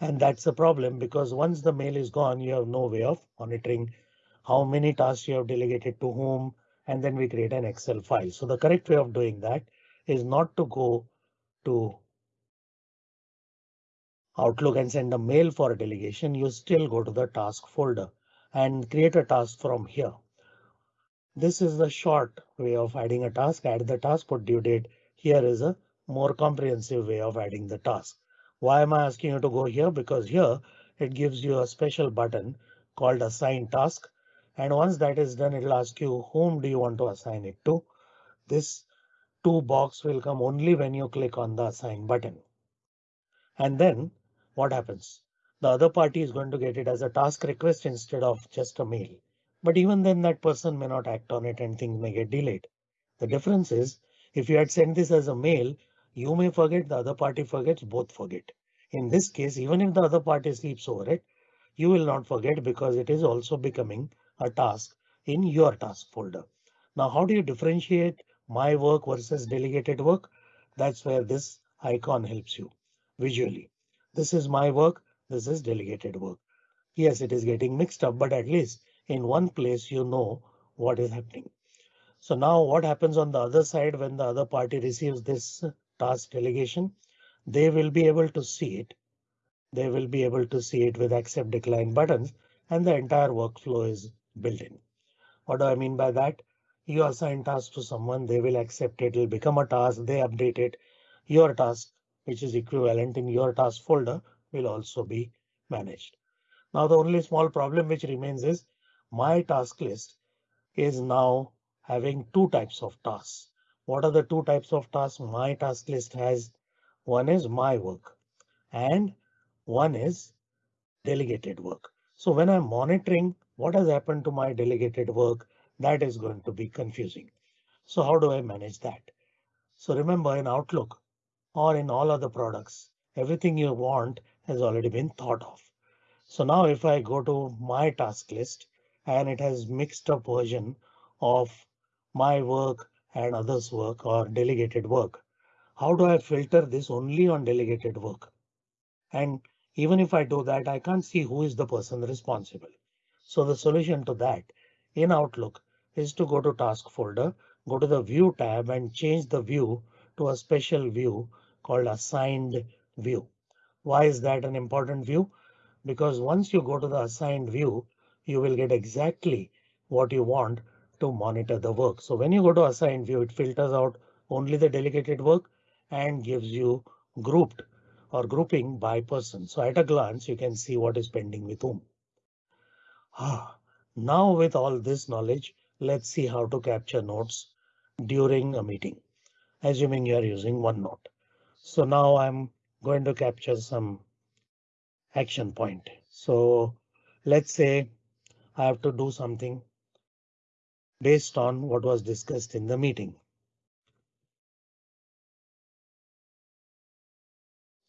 And that's a problem because once the mail is gone, you have no way of monitoring how many tasks you have delegated to whom, and then we create an Excel file. So the correct way of doing that is not to go to Outlook and send a mail for a delegation, you still go to the task folder and create a task from here. This is the short way of adding a task, add the task, put due date. Here is a more comprehensive way of adding the task. Why am I asking you to go here? Because here it gives you a special button called assign task. And once that is done, it'll ask you whom do you want to assign it to? This two box will come only when you click on the assign button. And then what happens? The other party is going to get it as a task request instead of just a mail. But even then that person may not act on it and things may get delayed. The difference is if you had sent this as a mail, you may forget the other party forgets both forget. In this case, even if the other party sleeps over it, you will not forget because it is also becoming a task in your task folder. Now, how do you differentiate my work versus delegated work? That's where this icon helps you visually. This is my work. This is delegated work. Yes, it is getting mixed up, but at least in one place you know what is happening. So now what happens on the other side when the other party receives this task delegation? They will be able to see it. They will be able to see it with accept decline buttons and the entire workflow is built in. What do I mean by that? You assign task to someone, they will accept it, it, will become a task, they update it. Your task which is equivalent in your task folder will also be managed. Now the only small problem which remains is my task list is now having two types of tasks. What are the two types of tasks my task list has? One is my work and one is delegated work. So when I'm monitoring what has happened to my delegated work, that is going to be confusing. So how do I manage that? So remember in Outlook, or in all other products. Everything you want has already been thought of. So now if I go to my task list and it has mixed up version of my work and others work or delegated work. How do I filter this only on delegated work? And even if I do that, I can't see who is the person responsible. So the solution to that in Outlook is to go to task folder, go to the view tab and change the view to a special view called assigned view. Why is that an important view? Because once you go to the assigned view, you will get exactly what you want to monitor the work. So when you go to assigned view, it filters out only the delegated work and gives you grouped or grouping by person. So at a glance, you can see what is pending with whom. Ah, now with all this knowledge, let's see how to capture notes during a meeting, assuming you are using OneNote. So now I'm going to capture some action point. So let's say I have to do something based on what was discussed in the meeting.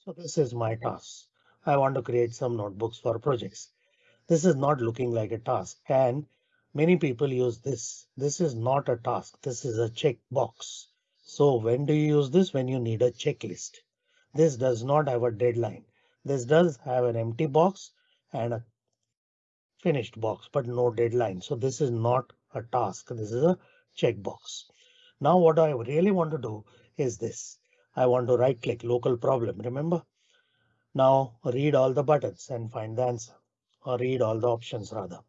So this is my task. I want to create some notebooks for projects. This is not looking like a task and many people use this. This is not a task. This is a checkbox. So when do you use this? When you need a checklist. This does not have a deadline. This does have an empty box and a finished box, but no deadline. So this is not a task. This is a checkbox. Now what I really want to do is this. I want to right click local problem. Remember? Now read all the buttons and find the answer. or read all the options rather.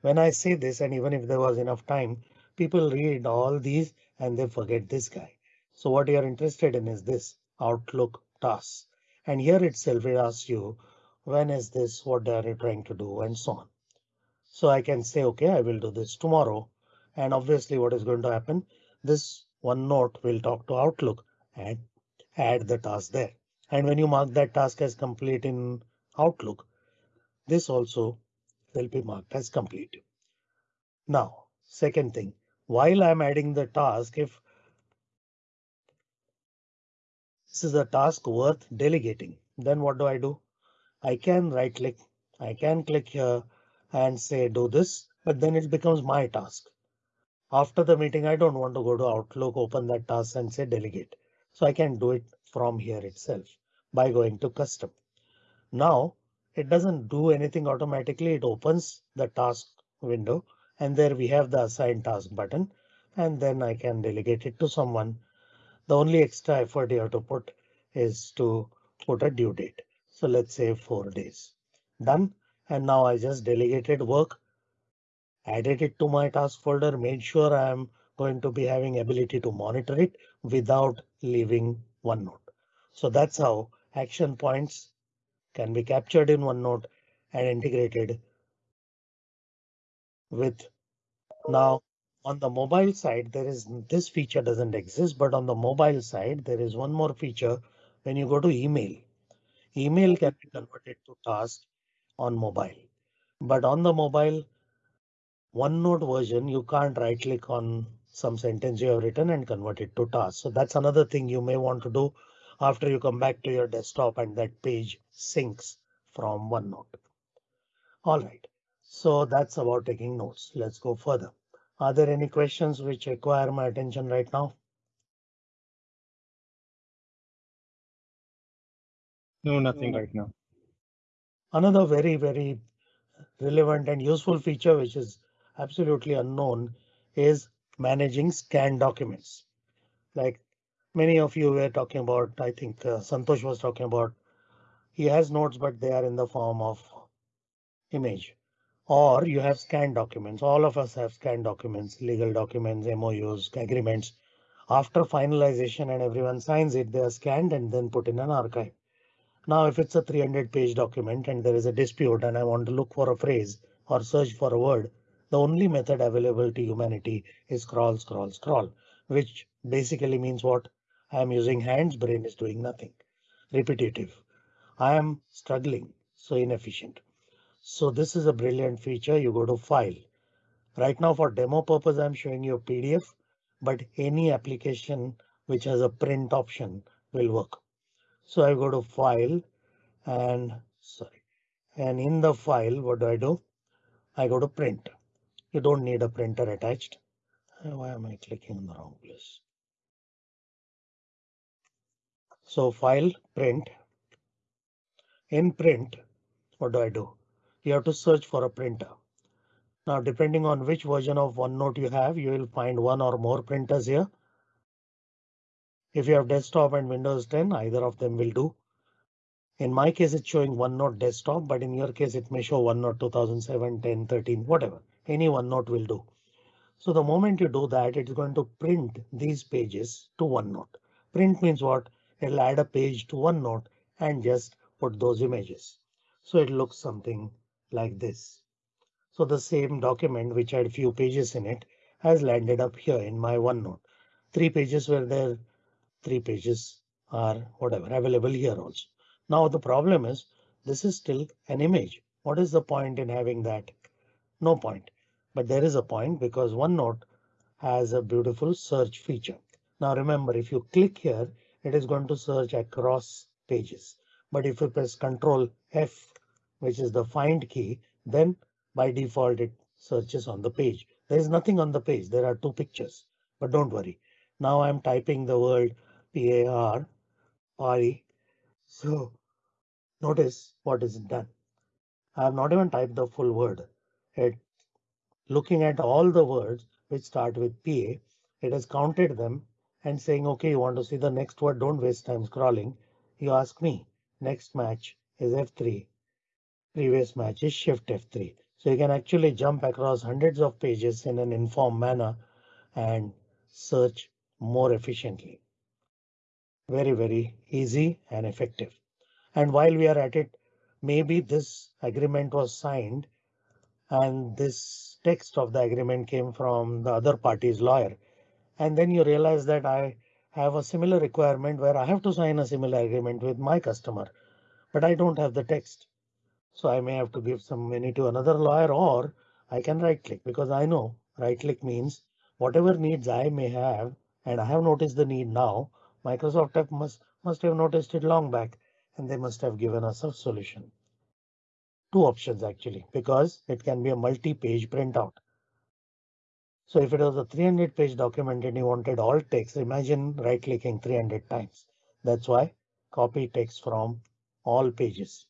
When I say this, and even if there was enough time, people read all these and they forget this guy. So what you're interested in is this Outlook task. And here itself it asks you, when is this? What are you trying to do? And so on. So I can say, OK, I will do this tomorrow. And obviously what is going to happen? This OneNote will talk to Outlook and add the task there. And when you mark that task as complete in Outlook, this also will be marked as complete. Now, second thing, while I'm adding the task, if this is a task worth delegating, then what do I do? I can right click, I can click here and say do this, but then it becomes my task. After the meeting, I don't want to go to Outlook, open that task and say delegate. So I can do it from here itself by going to custom. Now it doesn't do anything automatically. It opens the task window and there we have the assign task button and then I can delegate it to someone. The only extra effort you have to put is to put a due date. So let's say four days done. And now I just delegated work, added it to my task folder, made sure I'm going to be having ability to monitor it without leaving OneNote. So that's how action points can be captured in OneNote and integrated with now on the mobile side, there is this feature doesn't exist, but on the mobile side, there is one more feature. When you go to email, email can be converted to task on mobile, but on the mobile OneNote version, you can't right click on some sentence you have written and convert it to task. So that's another thing you may want to do after you come back to your desktop and that page syncs from OneNote. All right, so that's about taking notes. Let's go further. Are there any questions which require my attention right now? No, nothing right now. Another very, very relevant and useful feature which is absolutely unknown is managing scanned documents. Like many of you were talking about, I think uh, Santosh was talking about. He has notes, but they are in the form of image. Or you have scanned documents. All of us have scanned documents, legal documents, MOUs, agreements. After finalization and everyone signs it, they are scanned and then put in an archive. Now, if it's a 300 page document and there is a dispute and I want to look for a phrase or search for a word, the only method available to humanity is scroll, scroll, scroll, which basically means what I am using hands, brain is doing nothing. Repetitive. I am struggling, so inefficient. So this is a brilliant feature. You go to file. Right now for demo purpose, I'm showing you a PDF, but any application which has a print option will work. So I go to file and sorry, and in the file, what do I do? I go to print. You don't need a printer attached. Why am I clicking on the wrong place? So file print. In print, what do I do? You have to search for a printer. Now, depending on which version of OneNote you have, you will find one or more printers here. If you have desktop and Windows 10, either of them will do. In my case, it's showing OneNote desktop, but in your case, it may show OneNote 2007, 10, 13, whatever. Any OneNote will do. So the moment you do that, it's going to print these pages to OneNote. Print means what? It'll add a page to OneNote and just put those images. So it looks something like this. So the same document which had few pages in it has landed up here in my OneNote. Three pages were there. Three pages are whatever available here also. Now the problem is this is still an image. What is the point in having that? No point. But there is a point because OneNote has a beautiful search feature. Now remember, if you click here, it is going to search across pages. But if you press Control F, which is the find key, then by default it searches on the page. There is nothing on the page. There are two pictures, but don't worry. Now I'm typing the word PAR, PARI. So notice what is done. I have not even typed the full word. It looking at all the words which start with PA, it has counted them and saying, OK, you want to see the next word, don't waste time scrolling. You ask me, next match is F3. Previous match is shift F3. So you can actually jump across hundreds of pages in an informed manner and search more efficiently. Very, very easy and effective. And while we are at it, maybe this agreement was signed and this text of the agreement came from the other party's lawyer. And then you realize that I have a similar requirement where I have to sign a similar agreement with my customer, but I don't have the text. So I may have to give some money to another lawyer or I can right click because I know right click means whatever needs I may have and I have noticed the need now. Microsoft must must have noticed it long back and they must have given us a solution. Two options actually because it can be a multi-page printout. So if it was a 300 page document and you wanted all text, imagine right clicking 300 times. That's why copy text from all pages.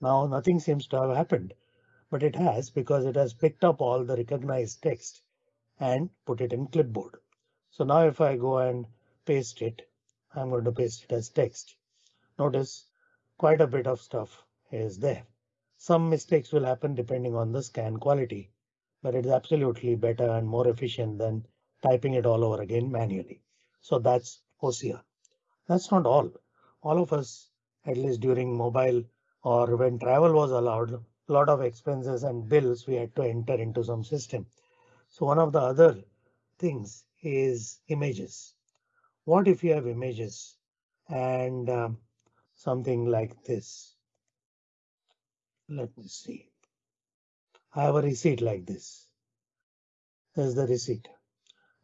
Now nothing seems to have happened, but it has because it has picked up all the recognized text and put it in clipboard. So now if I go and paste it, I'm going to paste it as text. Notice quite a bit of stuff is there. Some mistakes will happen depending on the scan quality but it's absolutely better and more efficient than typing it all over again manually. So that's OCR. That's not all. All of us, at least during mobile or when travel was allowed, a lot of expenses and bills we had to enter into some system. So one of the other things is images. What if you have images and um, something like this? Let me see. I have a receipt like this. This is the receipt.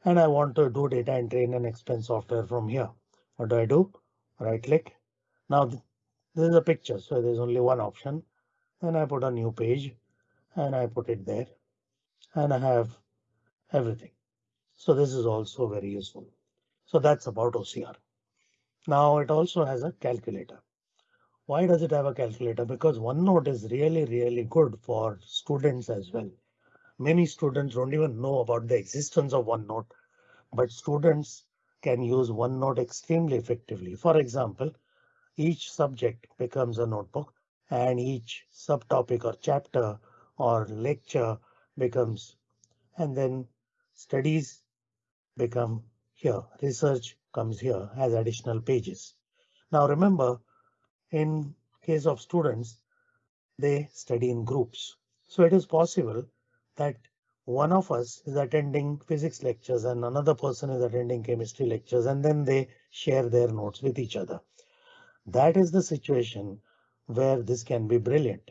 And I want to do data entry in an expense software from here. What do I do? Right click. Now this is a picture, so there's only one option. Then I put a new page and I put it there and I have everything. So this is also very useful. So that's about OCR. Now it also has a calculator. Why does it have a calculator? Because OneNote is really, really good for students as well. Many students don't even know about the existence of OneNote, but students can use OneNote extremely effectively. For example, each subject becomes a notebook and each subtopic or chapter or lecture becomes and then studies become here. Research comes here as additional pages. Now remember, in case of students, they study in groups. So it is possible that one of us is attending physics lectures and another person is attending chemistry lectures and then they share their notes with each other. That is the situation where this can be brilliant.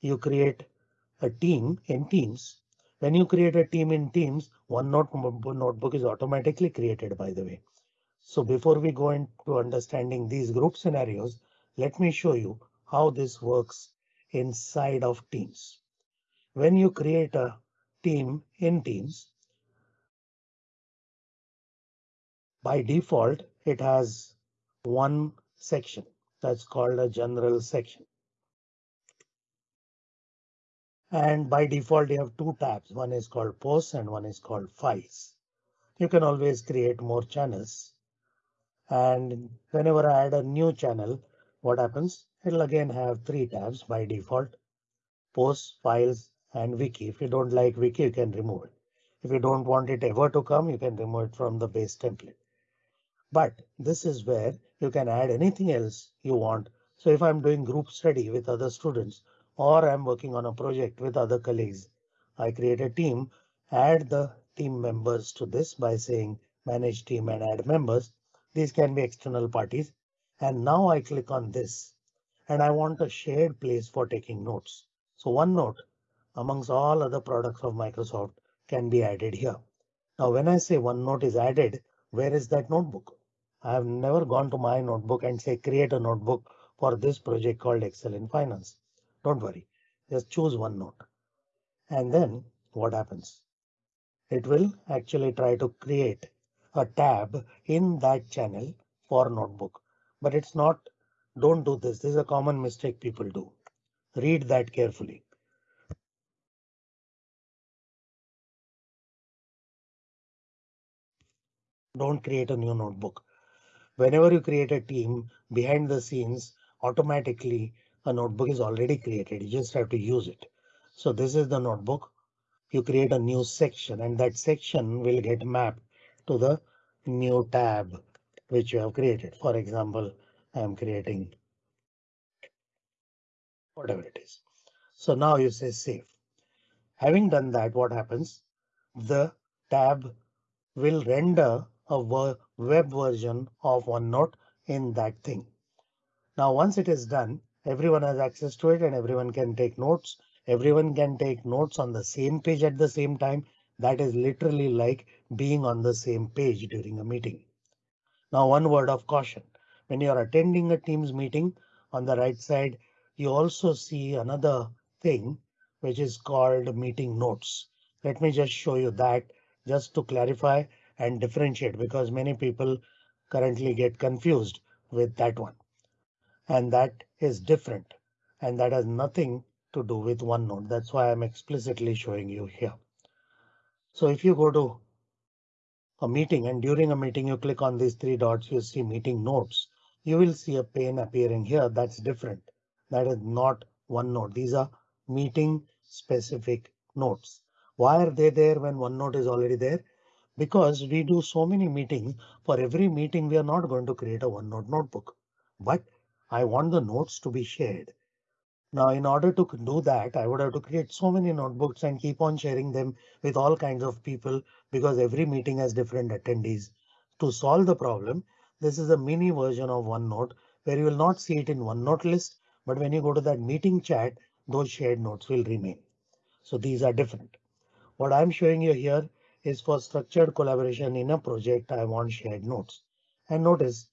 You create a team in teams. When you create a team in teams, OneNote notebook is automatically created, by the way. So before we go into understanding these group scenarios, let me show you how this works inside of Teams. When you create a team in Teams, by default, it has one section that's called a general section. And by default, you have two tabs. One is called posts and one is called files. You can always create more channels. And whenever I add a new channel, what happens? It'll again have three tabs by default. Posts, files, and wiki. If you don't like wiki, you can remove it. If you don't want it ever to come, you can remove it from the base template. But this is where you can add anything else you want. So if I'm doing group study with other students or I'm working on a project with other colleagues, I create a team, add the team members to this by saying manage team and add members. These can be external parties. And now I click on this and I want a shared place for taking notes. So OneNote amongst all other products of Microsoft can be added here. Now, when I say OneNote is added, where is that notebook? I have never gone to my notebook and say create a notebook for this project called Excel in Finance. Don't worry, just choose OneNote. And then what happens? It will actually try to create a tab in that channel for notebook but it's not. Don't do this. This is a common mistake people do. Read that carefully. Don't create a new notebook. Whenever you create a team behind the scenes, automatically a notebook is already created. You just have to use it. So this is the notebook. You create a new section and that section will get mapped to the new tab which you have created. For example, I am creating whatever it is. So now you say save. Having done that, what happens? The tab will render a web version of OneNote in that thing. Now, once it is done, everyone has access to it and everyone can take notes. Everyone can take notes on the same page at the same time. That is literally like being on the same page during a meeting. Now, one word of caution. When you are attending a Teams meeting on the right side, you also see another thing which is called meeting notes. Let me just show you that just to clarify and differentiate because many people currently get confused with that one. And that is different and that has nothing to do with OneNote. That's why I'm explicitly showing you here. So if you go to a meeting and during a meeting you click on these three dots, you see meeting notes. You will see a pane appearing here. That's different. That is not OneNote. These are meeting specific notes. Why are they there when OneNote is already there? Because we do so many meetings. For every meeting, we are not going to create a OneNote notebook, but I want the notes to be shared. Now, in order to do that, I would have to create so many notebooks and keep on sharing them with all kinds of people because every meeting has different attendees. To solve the problem, this is a mini version of OneNote where you will not see it in OneNote list, but when you go to that meeting chat, those shared notes will remain. So these are different. What I'm showing you here is for structured collaboration in a project. I want shared notes and notice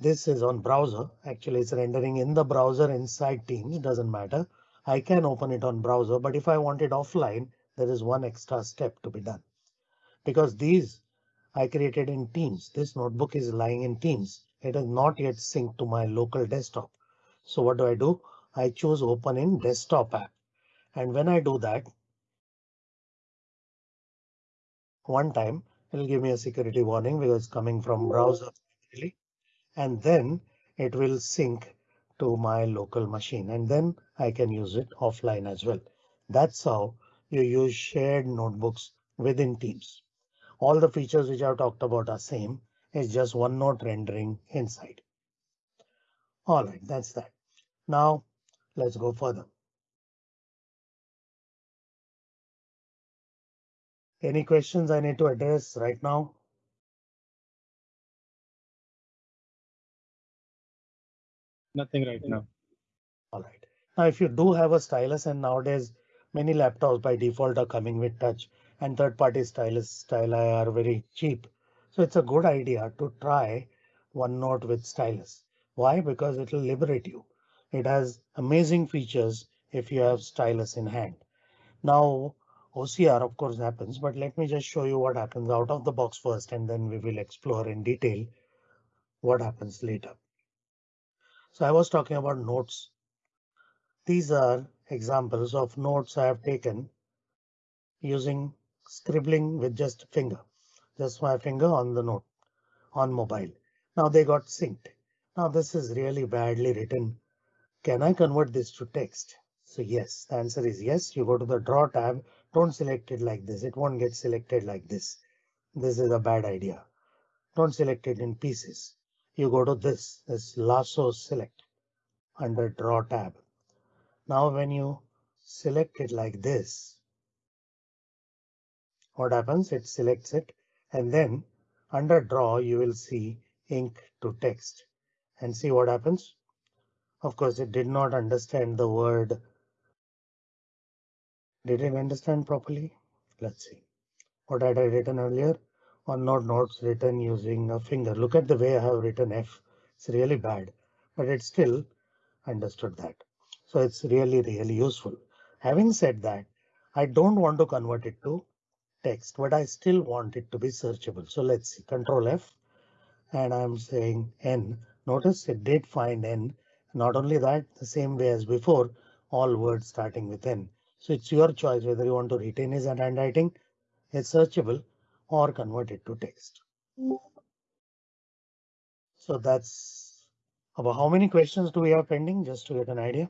this is on browser. Actually, it's rendering in the browser inside Teams. Doesn't matter. I can open it on browser, but if I want it offline, there is one extra step to be done because these I created in Teams. This notebook is lying in Teams. It is not yet synced to my local desktop. So what do I do? I choose open in desktop app. And when I do that, one time it'll give me a security warning because it's coming from browser and then it will sync to my local machine and then I can use it offline as well. That's how you use shared notebooks within Teams. All the features which I've talked about are same. It's just OneNote rendering inside. All right, that's that. Now let's go further. Any questions I need to address right now? Nothing right now. All right. Now, if you do have a stylus and nowadays many laptops by default are coming with touch and third party stylus styli are very cheap. So it's a good idea to try OneNote with stylus. Why? Because it will liberate you. It has amazing features if you have stylus in hand. Now OCR of course happens, but let me just show you what happens out of the box first and then we will explore in detail what happens later. So I was talking about notes. These are examples of notes I have taken using scribbling with just finger, just my finger on the note on mobile. Now they got synced. Now this is really badly written. Can I convert this to text? So yes, the answer is yes. You go to the draw tab. Don't select it like this. It won't get selected like this. This is a bad idea. Don't select it in pieces you go to this, this lasso select under draw tab. Now when you select it like this, what happens? It selects it and then under draw you will see ink to text and see what happens. Of course, it did not understand the word. Did it understand properly? Let's see. What had I written earlier? OneNote notes written using a finger. Look at the way I have written F. It's really bad, but it still understood that. So it's really, really useful. Having said that, I don't want to convert it to text, but I still want it to be searchable. So let's see control F and I'm saying N. Notice it did find N. Not only that, the same way as before, all words starting with N. So it's your choice whether you want to retain his handwriting. It's searchable or convert it to text. So that's About how many questions do we have pending, just to get an idea?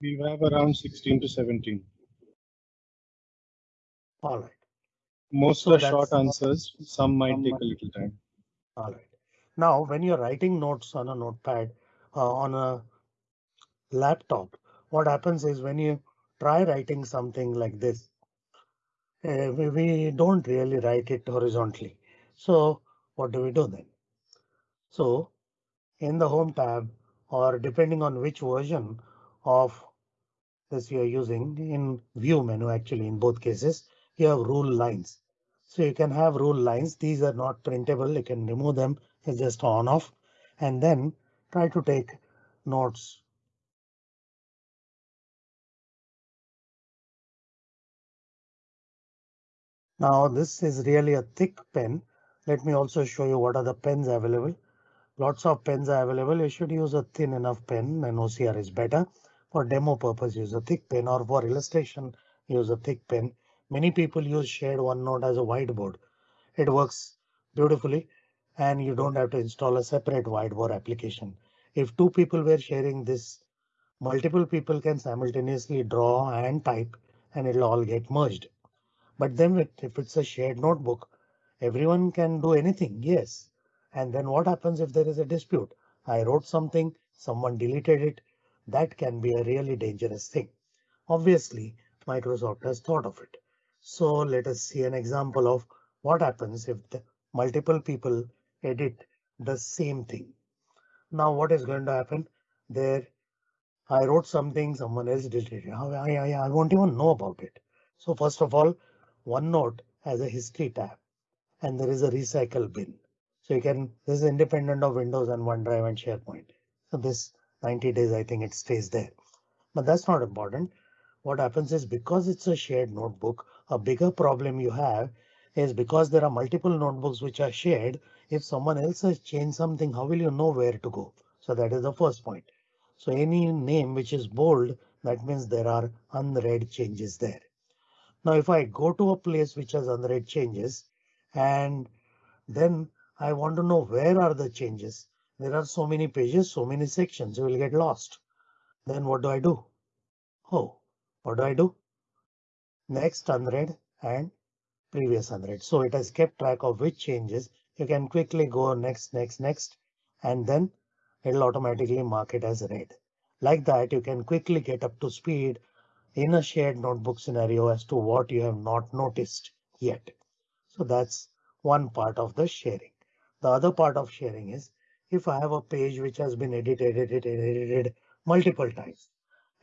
We have around 16 to 17. All right, Most So are short answers. Some might Some take might- a little time. all right. Now, when you're writing notes on a notepad, uh, on a laptop, what happens is when you try writing something like this, uh, we, we don't really write it horizontally. So what do we do then? So in the home tab or depending on which version of this you're using in view menu, actually in both cases, you have rule lines. So you can have rule lines. These are not printable. You can remove them. It's just on off and then try to take notes Now this is really a thick pen. Let me also show you what are the pens available. Lots of pens are available. You should use a thin enough pen and OCR is better. For demo purpose, use a thick pen or for illustration, use a thick pen. Many people use shared OneNote as a whiteboard. It works beautifully and you don't have to install a separate whiteboard application. If two people were sharing this, multiple people can simultaneously draw and type and it'll all get merged. But then if it's a shared notebook, everyone can do anything, yes. And then what happens if there is a dispute? I wrote something, someone deleted it. That can be a really dangerous thing. Obviously, Microsoft has thought of it. So let us see an example of what happens if multiple people edit the same thing. Now what is going to happen? There, I wrote something, someone else deleted it. I, I, I won't even know about it. So first of all, OneNote has a history tab and there is a recycle bin. So you can, this is independent of Windows and OneDrive and SharePoint. So this 90 days, I think it stays there. But that's not important. What happens is because it's a shared notebook, a bigger problem you have is because there are multiple notebooks which are shared. If someone else has changed something, how will you know where to go? So that is the first point. So any name which is bold, that means there are unread changes there. Now, if I go to a place which has unread changes and then I want to know where are the changes. There are so many pages, so many sections, you will get lost. Then what do I do? Oh, what do I do? Next unread and previous unread. So it has kept track of which changes. You can quickly go next, next, next, and then it'll automatically mark it as read. Like that, you can quickly get up to speed in a shared notebook scenario as to what you have not noticed yet. So that's one part of the sharing. The other part of sharing is if I have a page which has been edited, edited, edited multiple times,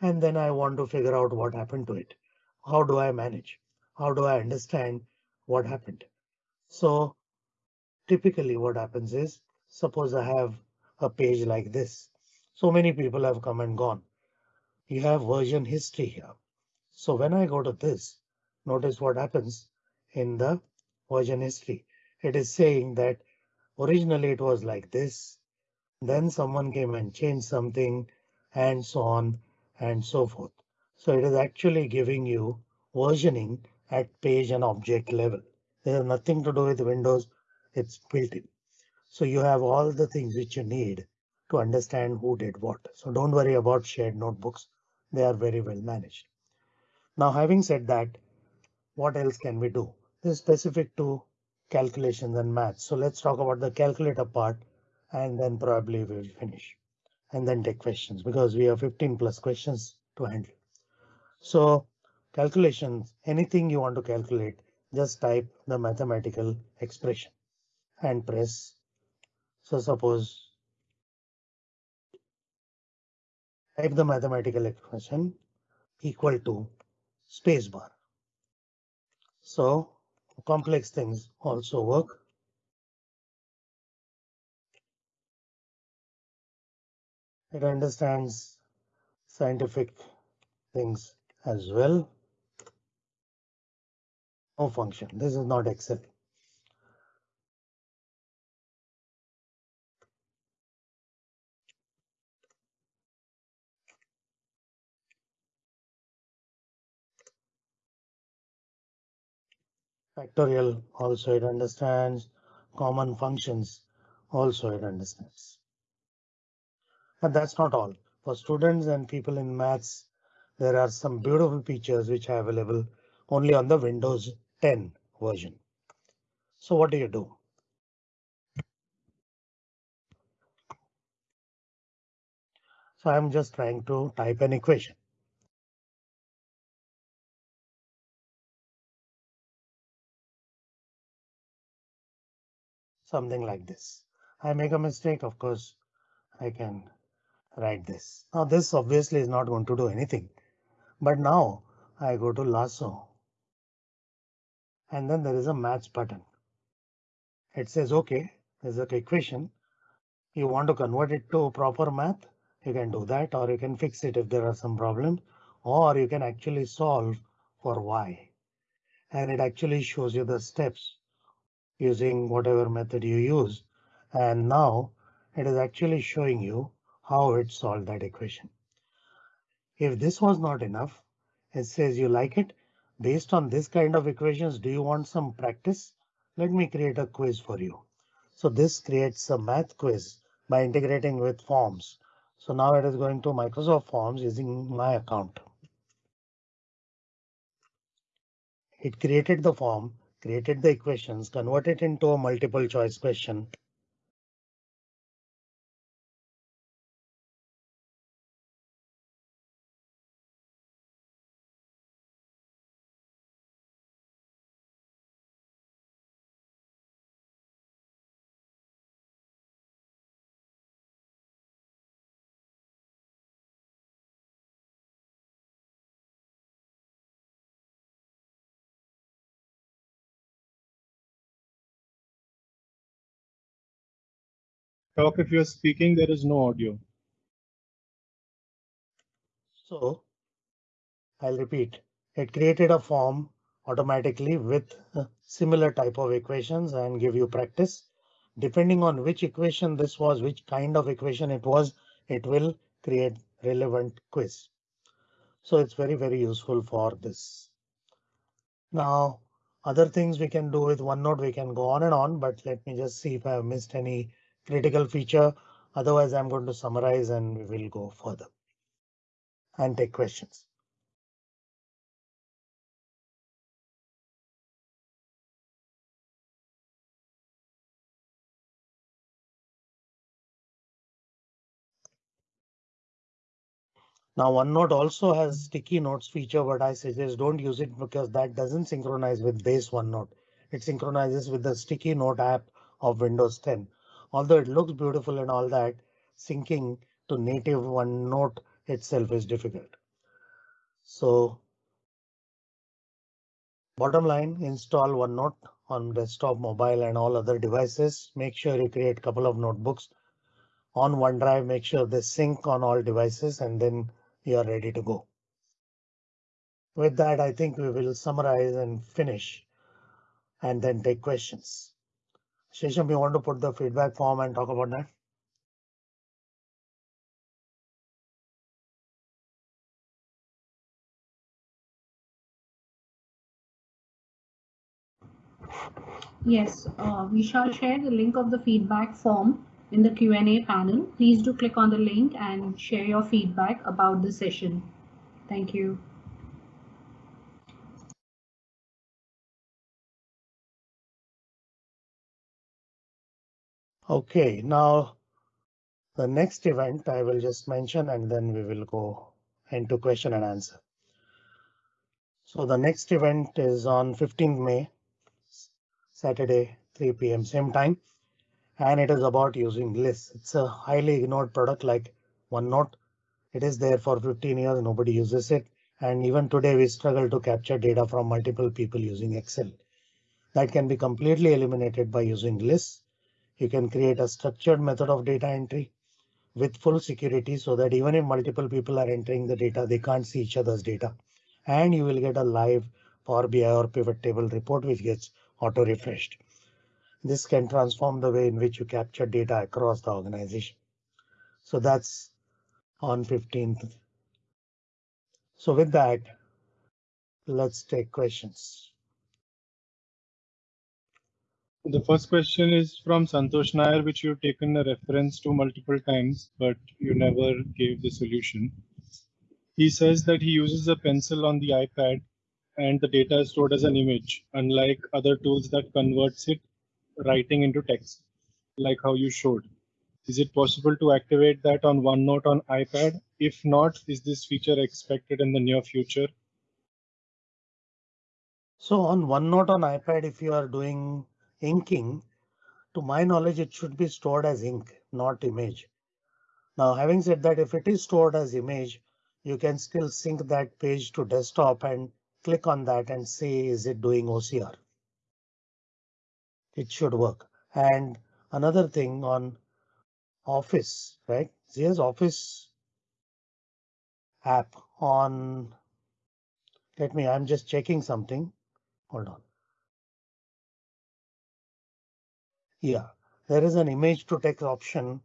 and then I want to figure out what happened to it. How do I manage? How do I understand what happened? So typically what happens is suppose I have a page like this. So many people have come and gone. You have version history here. So when I go to this, notice what happens in the version history. It is saying that originally it was like this. Then someone came and changed something and so on and so forth. So it is actually giving you versioning at page and object level. There is nothing to do with Windows. It's built in. So you have all the things which you need to understand who did what. So don't worry about shared notebooks. They are very well managed. Now, having said that, what else can we do? This is specific to calculations and maths. So let's talk about the calculator part and then probably we'll finish and then take questions because we have 15 plus questions to handle. So calculations, anything you want to calculate, just type the mathematical expression and press. So suppose type the mathematical expression equal to spacebar. So complex things also work. It understands scientific things as well. No function. This is not Excel. Factorial also it understands common functions also it understands. But that's not all. For students and people in maths, there are some beautiful features which are available only on the Windows 10 version. So what do you do? So I'm just trying to type an equation. Something like this. I make a mistake, of course, I can write this. Now this obviously is not going to do anything. But now I go to lasso. And then there is a math button. It says, OK, there's an equation. You want to convert it to proper math? You can do that, or you can fix it if there are some problems, or you can actually solve for y. And it actually shows you the steps using whatever method you use. And now it is actually showing you how it solved that equation. If this was not enough, it says you like it. Based on this kind of equations, do you want some practice? Let me create a quiz for you. So this creates a math quiz by integrating with forms. So now it is going to Microsoft Forms using my account. It created the form, created the equations, convert it into a multiple choice question. Talk if you're speaking, there is no audio. So I'll repeat. It created a form automatically with uh, similar type of equations and give you practice. Depending on which equation this was, which kind of equation it was, it will create relevant quiz. So it's very, very useful for this. Now, other things we can do with OneNote, we can go on and on, but let me just see if I have missed any critical feature. Otherwise, I'm going to summarize and we will go further and take questions. Now OneNote also has sticky notes feature, but I suggest don't use it because that doesn't synchronize with base OneNote. It synchronizes with the sticky note app of Windows 10. Although it looks beautiful and all that, syncing to native OneNote itself is difficult. So bottom line, install OneNote on desktop, mobile and all other devices. Make sure you create a couple of notebooks on OneDrive. Make sure they sync on all devices and then you are ready to go. With that, I think we will summarize and finish and then take questions. Shesham, you want to put the feedback form and talk about that? Yes, uh, we shall share the link of the feedback form in the Q&A panel. Please do click on the link and share your feedback about the session. Thank you. OK, now the next event I will just mention and then we will go into question and answer. So the next event is on 15 May, Saturday, 3 p.m. same time. And it is about using lists. It's a highly ignored product like OneNote. It is there for 15 years. Nobody uses it. And even today we struggle to capture data from multiple people using Excel. That can be completely eliminated by using lists. You can create a structured method of data entry with full security so that even if multiple people are entering the data, they can't see each other's data. And you will get a live Power BI or pivot table report which gets auto refreshed. This can transform the way in which you capture data across the organization. So that's on 15th. So with that, let's take questions. The first question is from Santosh Nair, which you've taken a reference to multiple times, but you never gave the solution. He says that he uses a pencil on the iPad and the data is stored as an image, unlike other tools that converts it writing into text, like how you showed. Is it possible to activate that on OneNote on iPad? If not, is this feature expected in the near future? So on OneNote on iPad, if you are doing inking, to my knowledge, it should be stored as ink, not image. Now, having said that, if it is stored as image, you can still sync that page to desktop and click on that and say, is it doing OCR? It should work. And another thing on Office, right? Here's Office app on. Let me, I'm just checking something. Hold on. Yeah, there is an image to text option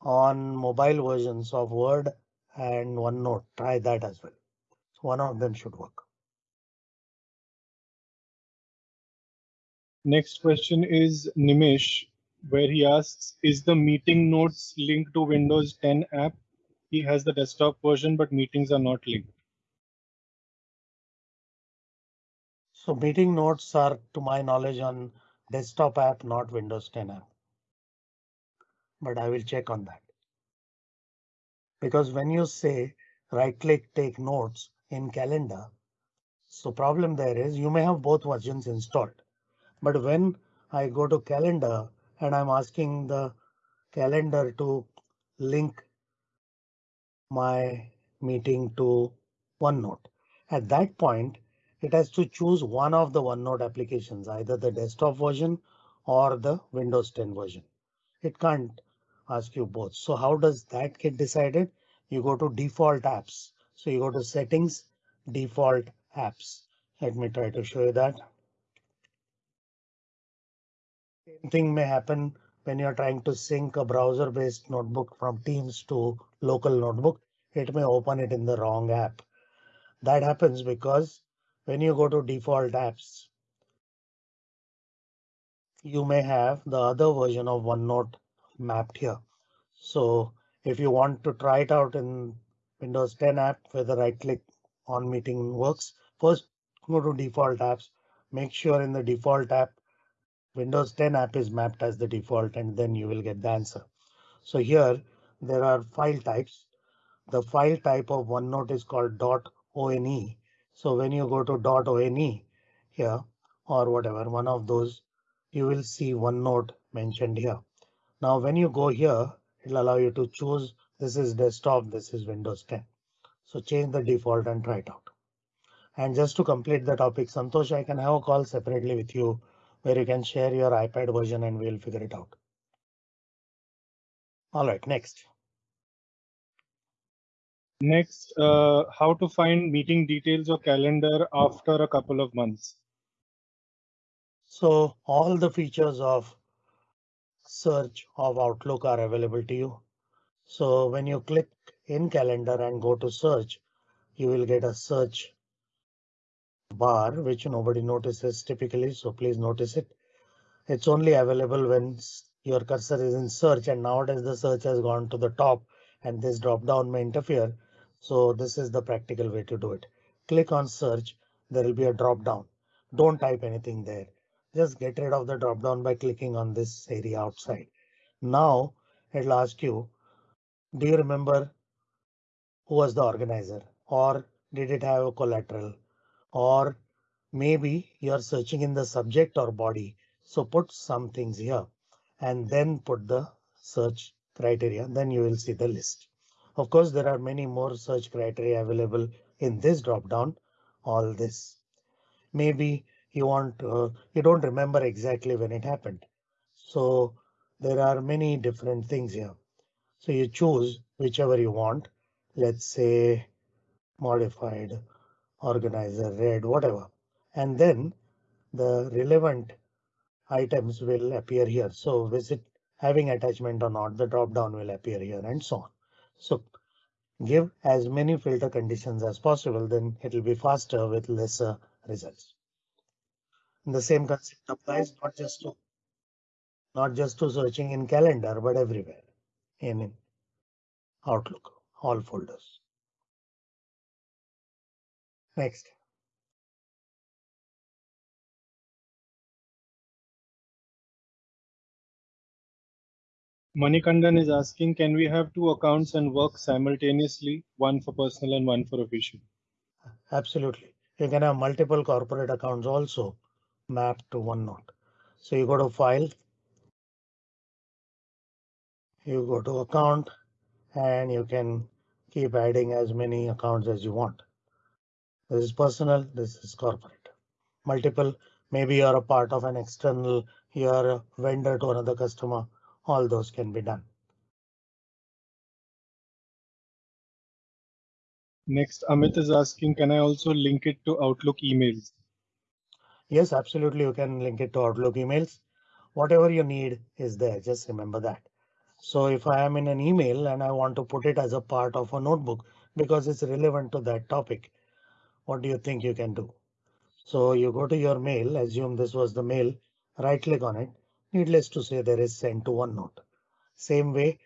on mobile versions of Word and OneNote. Try that as well. So one of them should work. Next question is Nimish, where he asks, is the meeting notes linked to Windows 10 app? He has the desktop version, but meetings are not linked. So meeting notes are, to my knowledge, on desktop app, not Windows 10 app. But I will check on that. Because when you say right click take notes in calendar, so problem there is you may have both versions installed. But when I go to calendar and I'm asking the calendar to link my meeting to OneNote. At that point, it has to choose one of the OneNote applications, either the desktop version or the Windows 10 version. It can't ask you both. So how does that get decided? You go to default apps. So you go to settings, default apps. Let me try to show you that. Same thing may happen when you're trying to sync a browser based notebook from Teams to local notebook. It may open it in the wrong app. That happens because when you go to default apps, you may have the other version of OneNote mapped here. So if you want to try it out in Windows 10 app where the right click on meeting works, first go to default apps, make sure in the default app Windows 10 app is mapped as the default and then you will get the answer. So here there are file types. The file type of OneNote is called .one so when you go to dot .one here or whatever one of those, you will see OneNote mentioned here. Now when you go here, it'll allow you to choose this is desktop, this is Windows 10. So change the default and try it out. And just to complete the topic, Santosh, I can have a call separately with you where you can share your iPad version and we'll figure it out. All right, next. Next, uh, how to find meeting details or calendar after a couple of months. So all the features of search of Outlook are available to you. So when you click in calendar and go to search, you will get a search bar, which nobody notices typically. So please notice it. It's only available when your cursor is in search and nowadays the search has gone to the top and this drop down may interfere. So this is the practical way to do it. Click on search. There will be a drop down. Don't type anything there. Just get rid of the drop down by clicking on this area outside. Now it'll ask you, do you remember who was the organizer or did it have a collateral or maybe you're searching in the subject or body. So put some things here and then put the search criteria. Then you will see the list. Of course, there are many more search criteria available in this drop down. All this. Maybe you want uh, you don't remember exactly when it happened. So there are many different things here. So you choose whichever you want. Let's say modified organizer red whatever and then the relevant items will appear here. So visit having attachment or not the drop down will appear here and so on. So give as many filter conditions as possible, then it will be faster with lesser results. And the same concept applies oh. not just to not just to searching in calendar, but everywhere in Outlook, all folders. Next. Manikandan is asking, can we have two accounts and work simultaneously, one for personal and one for official? Absolutely. You can have multiple corporate accounts also mapped to OneNote. So you go to file. You go to account and you can keep adding as many accounts as you want. This is personal, this is corporate. Multiple, maybe you're a part of an external, you're a vendor to another customer all those can be done. Next, Amit is asking, can I also link it to Outlook emails? Yes, absolutely. You can link it to Outlook emails. Whatever you need is there. Just remember that. So if I am in an email and I want to put it as a part of a notebook because it's relevant to that topic, what do you think you can do? So you go to your mail, assume this was the mail, right click on it Needless to say, there is send to OneNote. Same way,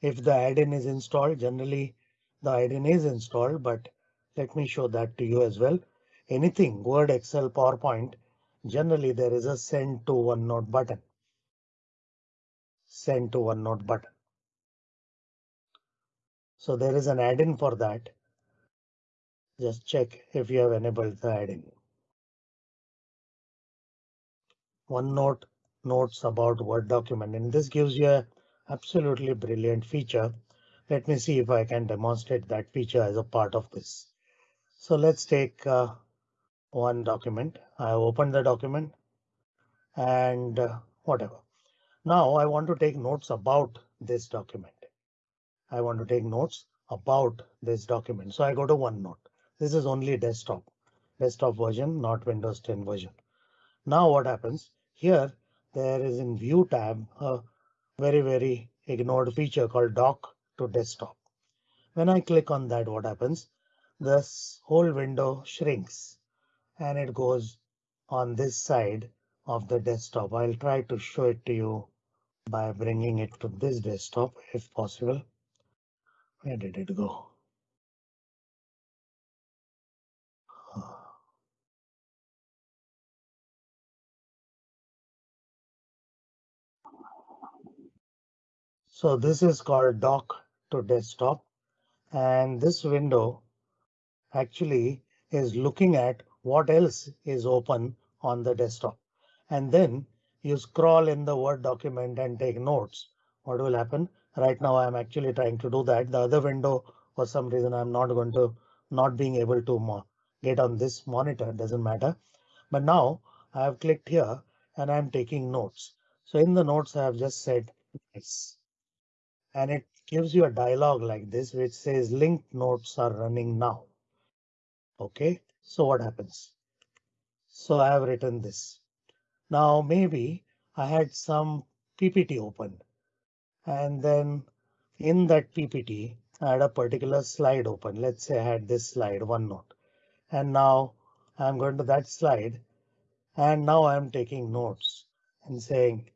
if the add-in is installed, generally the add-in is installed, but let me show that to you as well. Anything Word, Excel, PowerPoint, generally there is a send to OneNote button. Send to OneNote button. So there is an add-in for that. Just check if you have enabled the add-in. OneNote notes about Word document and this gives you a absolutely brilliant feature. Let me see if I can demonstrate that feature as a part of this. So let's take uh, one document. I opened the document and uh, whatever. Now I want to take notes about this document. I want to take notes about this document. So I go to OneNote. This is only desktop, desktop version, not Windows 10 version. Now what happens here? There is in view tab a very, very ignored feature called dock to desktop. When I click on that, what happens? This whole window shrinks and it goes on this side of the desktop. I'll try to show it to you by bringing it to this desktop if possible. Where did it go? So this is called dock to desktop. And this window actually is looking at what else is open on the desktop. And then you scroll in the Word document and take notes. What will happen? Right now I'm actually trying to do that. The other window, for some reason, I'm not going to not being able to get on this monitor. Doesn't matter. But now I have clicked here and I'm taking notes. So in the notes, I have just said yes and it gives you a dialog like this which says linked notes are running now. OK, so what happens? So I have written this. Now maybe I had some PPT open and then in that PPT I had a particular slide open. Let's say I had this slide OneNote and now I'm going to that slide and now I'm taking notes and saying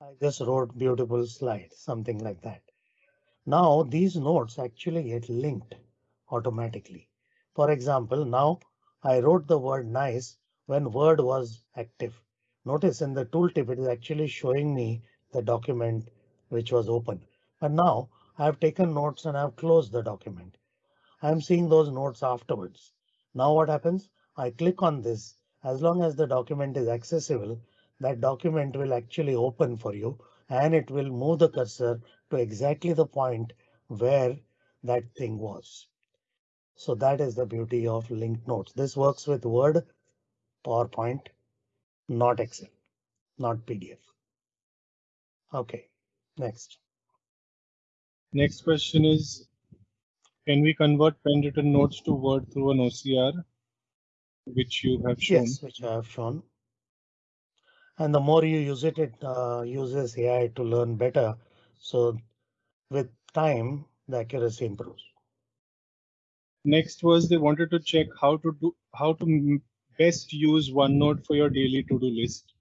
I just wrote beautiful slide, something like that. Now these notes actually get linked automatically. For example, now I wrote the word nice when word was active. Notice in the tooltip it is actually showing me the document which was open. But now I have taken notes and I've closed the document. I'm seeing those notes afterwards. Now what happens? I click on this. As long as the document is accessible, that document will actually open for you and it will move the cursor to exactly the point where that thing was. So that is the beauty of linked notes. This works with Word, PowerPoint, not Excel, not PDF. OK, next. Next question is, can we convert pen written notes to Word through an OCR, which you have shown? Yes, which I have shown and the more you use it, it uh, uses AI to learn better. So with time, the accuracy improves. Next was they wanted to check how to do how to best use OneNote for your daily to-do list.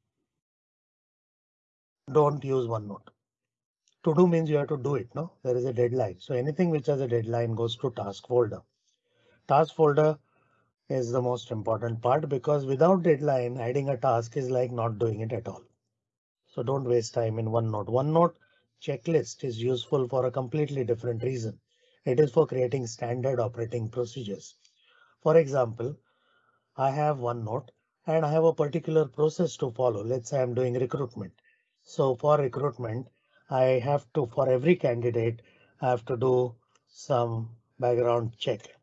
don't use OneNote. To do means you have to do it. No, there is a deadline. So anything which has a deadline goes to task folder. Task folder is the most important part because without deadline, adding a task is like not doing it at all. So don't waste time in OneNote. OneNote checklist is useful for a completely different reason. It is for creating standard operating procedures. For example, I have OneNote and I have a particular process to follow. Let's say I'm doing recruitment. So for recruitment, I have to for every candidate, I have to do some background check.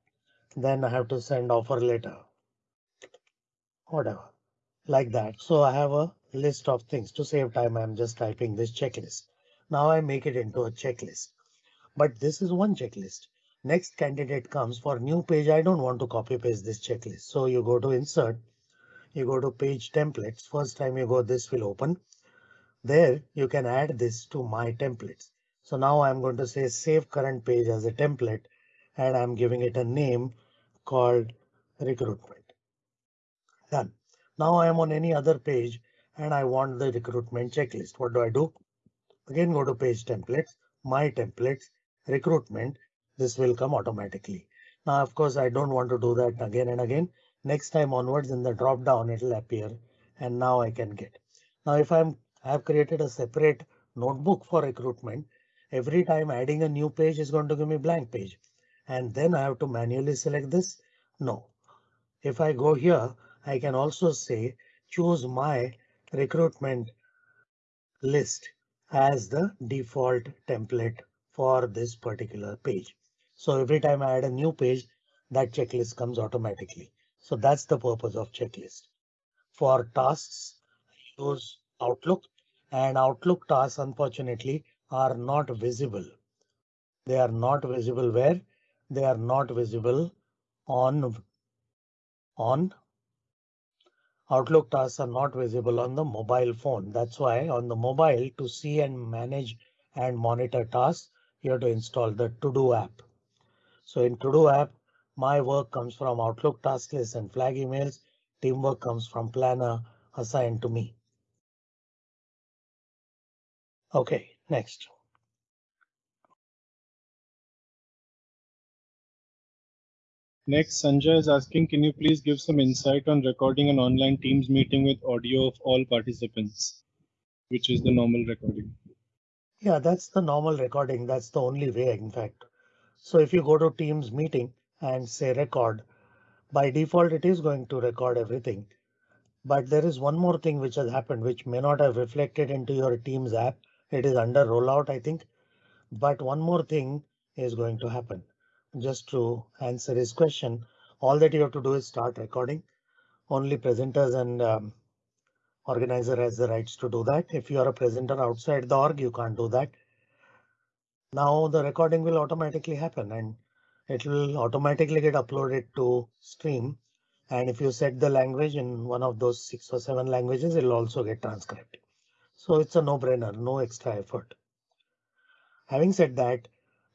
Then I have to send offer letter. Whatever like that. So I have a list of things to save time. I'm just typing this checklist. Now I make it into a checklist. But this is one checklist. Next candidate comes for new page. I don't want to copy paste this checklist. So you go to insert. You go to page templates. First time you go, this will open. There you can add this to my templates. So now I'm going to say save current page as a template and I'm giving it a name called recruitment. Done. Now I am on any other page and I want the recruitment checklist. What do I do? Again, go to page templates, my templates, recruitment. This will come automatically. Now, of course, I don't want to do that again and again. Next time onwards in the drop down, it will appear and now I can get. Now, if I'm I have created a separate notebook for recruitment, every time adding a new page is going to give me blank page. And then I have to manually select this. No. If I go here, I can also say choose my recruitment list as the default template for this particular page. So every time I add a new page, that checklist comes automatically. So that's the purpose of checklist. For tasks, use Outlook and Outlook tasks, unfortunately, are not visible. They are not visible where they are not visible on on Outlook tasks are not visible on the mobile phone. That's why on the mobile to see and manage and monitor tasks, you have to install the To Do app. So in To Do app, my work comes from Outlook task list and flag emails. Teamwork comes from Planner assigned to me. OK, next. Next, Sanjay is asking, can you please give some insight on recording an online Teams meeting with audio of all participants, which is the normal recording? Yeah, that's the normal recording. That's the only way, in fact. So if you go to Teams meeting and say record, by default, it is going to record everything. But there is one more thing which has happened, which may not have reflected into your Teams app. It is under rollout, I think. But one more thing is going to happen just to answer his question, all that you have to do is start recording. Only presenters and um, organizer has the rights to do that. If you are a presenter outside the org, you can't do that. Now the recording will automatically happen and it will automatically get uploaded to stream. And if you set the language in one of those six or seven languages, it will also get transcribed. So it's a no brainer, no extra effort. Having said that,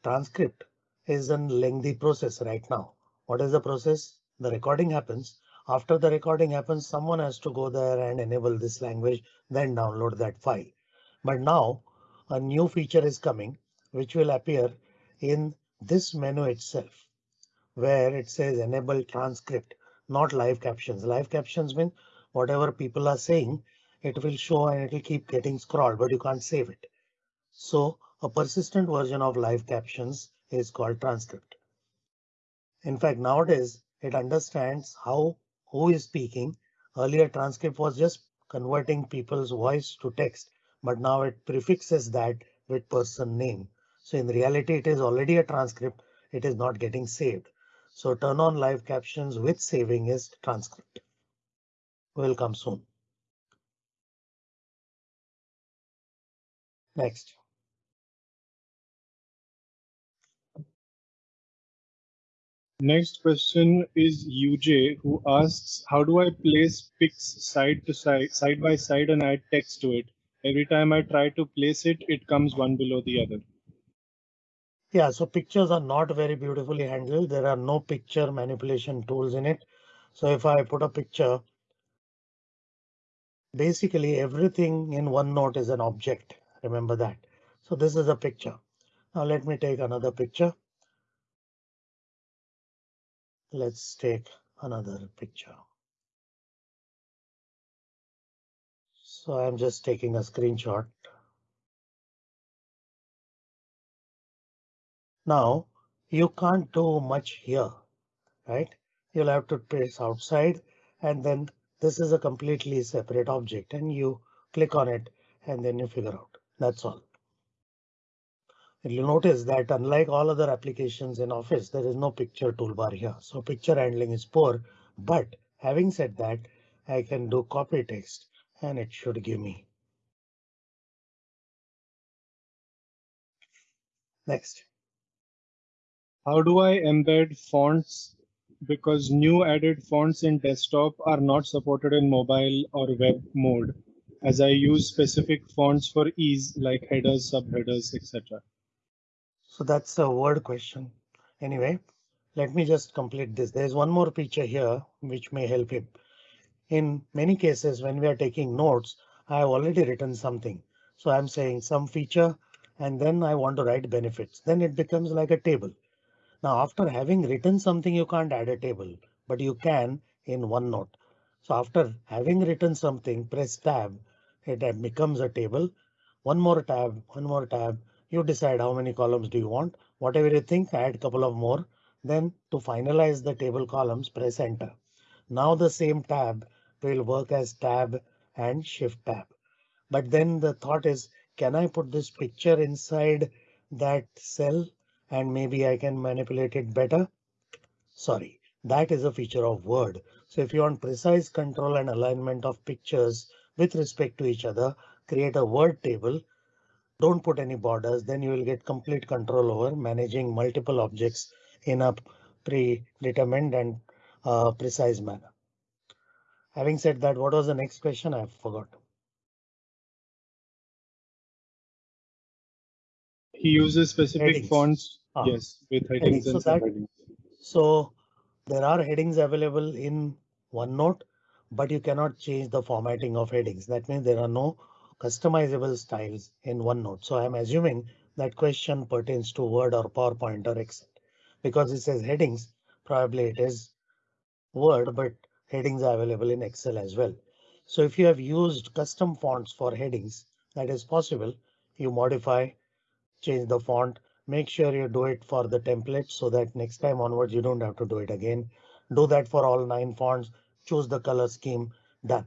transcript is a lengthy process right now. What is the process? The recording happens. After the recording happens, someone has to go there and enable this language, then download that file. But now a new feature is coming, which will appear in this menu itself, where it says enable transcript, not live captions. Live captions mean whatever people are saying, it will show and it will keep getting scrolled, but you can't save it. So a persistent version of live captions is called transcript. In fact, nowadays it understands how who is speaking. Earlier transcript was just converting people's voice to text, but now it prefixes that with person name. So in reality, it is already a transcript. It is not getting saved. So turn on live captions with saving is transcript. Will come soon. Next. Next question is UJ who asks, how do I place pics side to side, side by side and add text to it? Every time I try to place it, it comes one below the other. Yeah, so pictures are not very beautifully handled. There are no picture manipulation tools in it. So if I put a picture Basically, everything in OneNote is an object. Remember that. So this is a picture. Now let me take another picture. Let's take another picture. So I'm just taking a screenshot. Now you can't do much here, right? You'll have to place outside and then this is a completely separate object and you click on it and then you figure out that's all. You'll notice that unlike all other applications in Office, there is no picture toolbar here. So picture handling is poor. But having said that, I can do copy text and it should give me. Next. How do I embed fonts? Because new added fonts in desktop are not supported in mobile or web mode, as I use specific fonts for ease like headers, subheaders, etc. So that's a word question. Anyway, let me just complete this. There's one more feature here which may help you. In many cases, when we are taking notes, I have already written something. So I'm saying some feature and then I want to write benefits. Then it becomes like a table. Now, after having written something, you can't add a table, but you can in OneNote. So after having written something, press tab, it becomes a table. One more tab, one more tab. You decide how many columns do you want. Whatever you think, add a couple of more. Then to finalize the table columns, press enter. Now the same tab will work as tab and shift tab. But then the thought is, can I put this picture inside that cell? and maybe I can manipulate it better. Sorry, that is a feature of Word. So if you want precise control and alignment of pictures with respect to each other, create a word table. Don't put any borders, then you will get complete control over managing multiple objects in a predetermined and uh, precise manner. Having said that, what was the next question? I forgot. He uses specific Headings. fonts, Ah. yes, with headings So and that- subheadings. So there are headings available in OneNote, but you cannot change the formatting of headings. That means there are no customizable styles in OneNote. So I'm assuming that question pertains to Word or PowerPoint or Excel because it says headings. Probably it is Word, but headings are available in Excel as well. So if you have used custom fonts for headings, that is possible. You modify, change the font, make sure you do it for the template so that next time onwards you don't have to do it again. Do that for all nine fonts, choose the color scheme, done.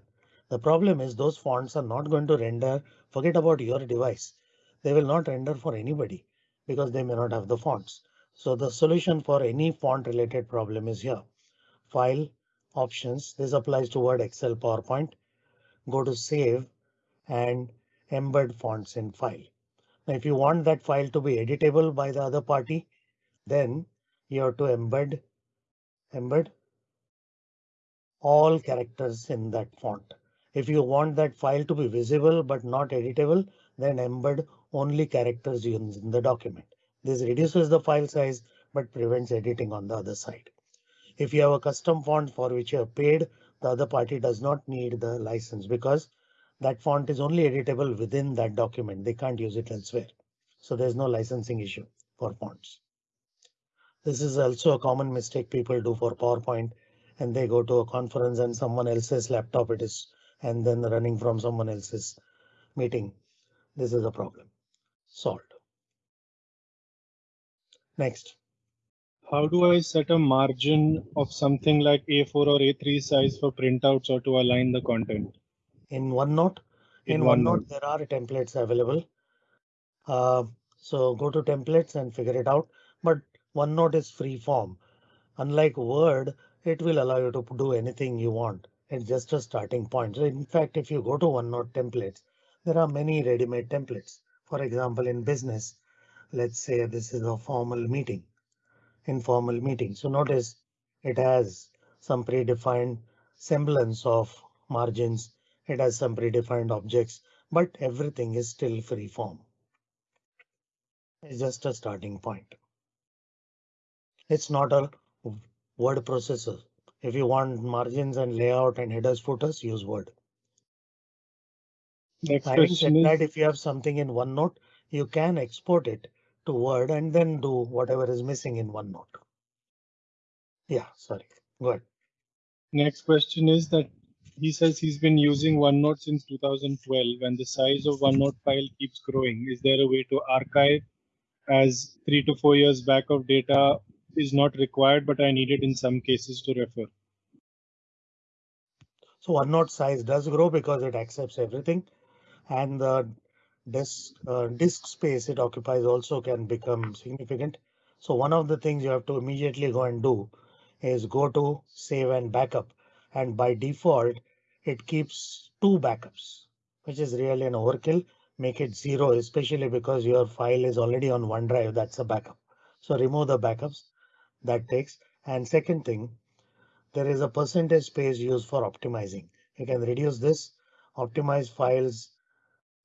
The problem is those fonts are not going to render. Forget about your device. They will not render for anybody because they may not have the fonts. So the solution for any font related problem is here. File options. This applies to Word, Excel, PowerPoint. Go to save and embed fonts in file. Now, if you want that file to be editable by the other party, then you have to embed embed all characters in that font. If you want that file to be visible but not editable, then embed only characters in the document. This reduces the file size but prevents editing on the other side. If you have a custom font for which you have paid, the other party does not need the license because that font is only editable within that document. They can't use it elsewhere. So there's no licensing issue for fonts. This is also a common mistake people do for PowerPoint and they go to a conference and someone else's laptop it is and then running from someone else's meeting. This is a problem solved. Next. How do I set a margin of something like A4 or A3 size for printouts or to align the content? in OneNote. In, In OneNote, OneNote. there are templates available. Uh, so go to templates and figure it out. But OneNote is free form. Unlike Word, it will allow you to do anything you want. It's just a starting point. In fact, if you go to OneNote templates, there are many ready-made templates. For example, in business, let's say this is a formal meeting, informal meeting. So notice it has some predefined semblance of margins it has some predefined objects, but everything is still free form. It's just a starting point. It's not a word processor. If you want margins and layout and headers, footers, use Word. Next Having question said is, that, if you have something in OneNote, you can export it to Word and then do whatever is missing in OneNote. Yeah, sorry, go ahead. next question is that he says he's been using OneNote since 2012 and the size of OneNote file keeps growing. Is there a way to archive as three to four years back of data is not required, but I need it in some cases to refer? So OneNote size does grow because it accepts everything and the disk, uh, disk space it occupies also can become significant. So one of the things you have to immediately go and do is go to save and backup. And by default, it keeps two backups, which is really an overkill. Make it zero, especially because your file is already on OneDrive. That's a backup. So remove the backups that takes. And second thing, there is a percentage space used for optimizing. You can reduce this, optimize files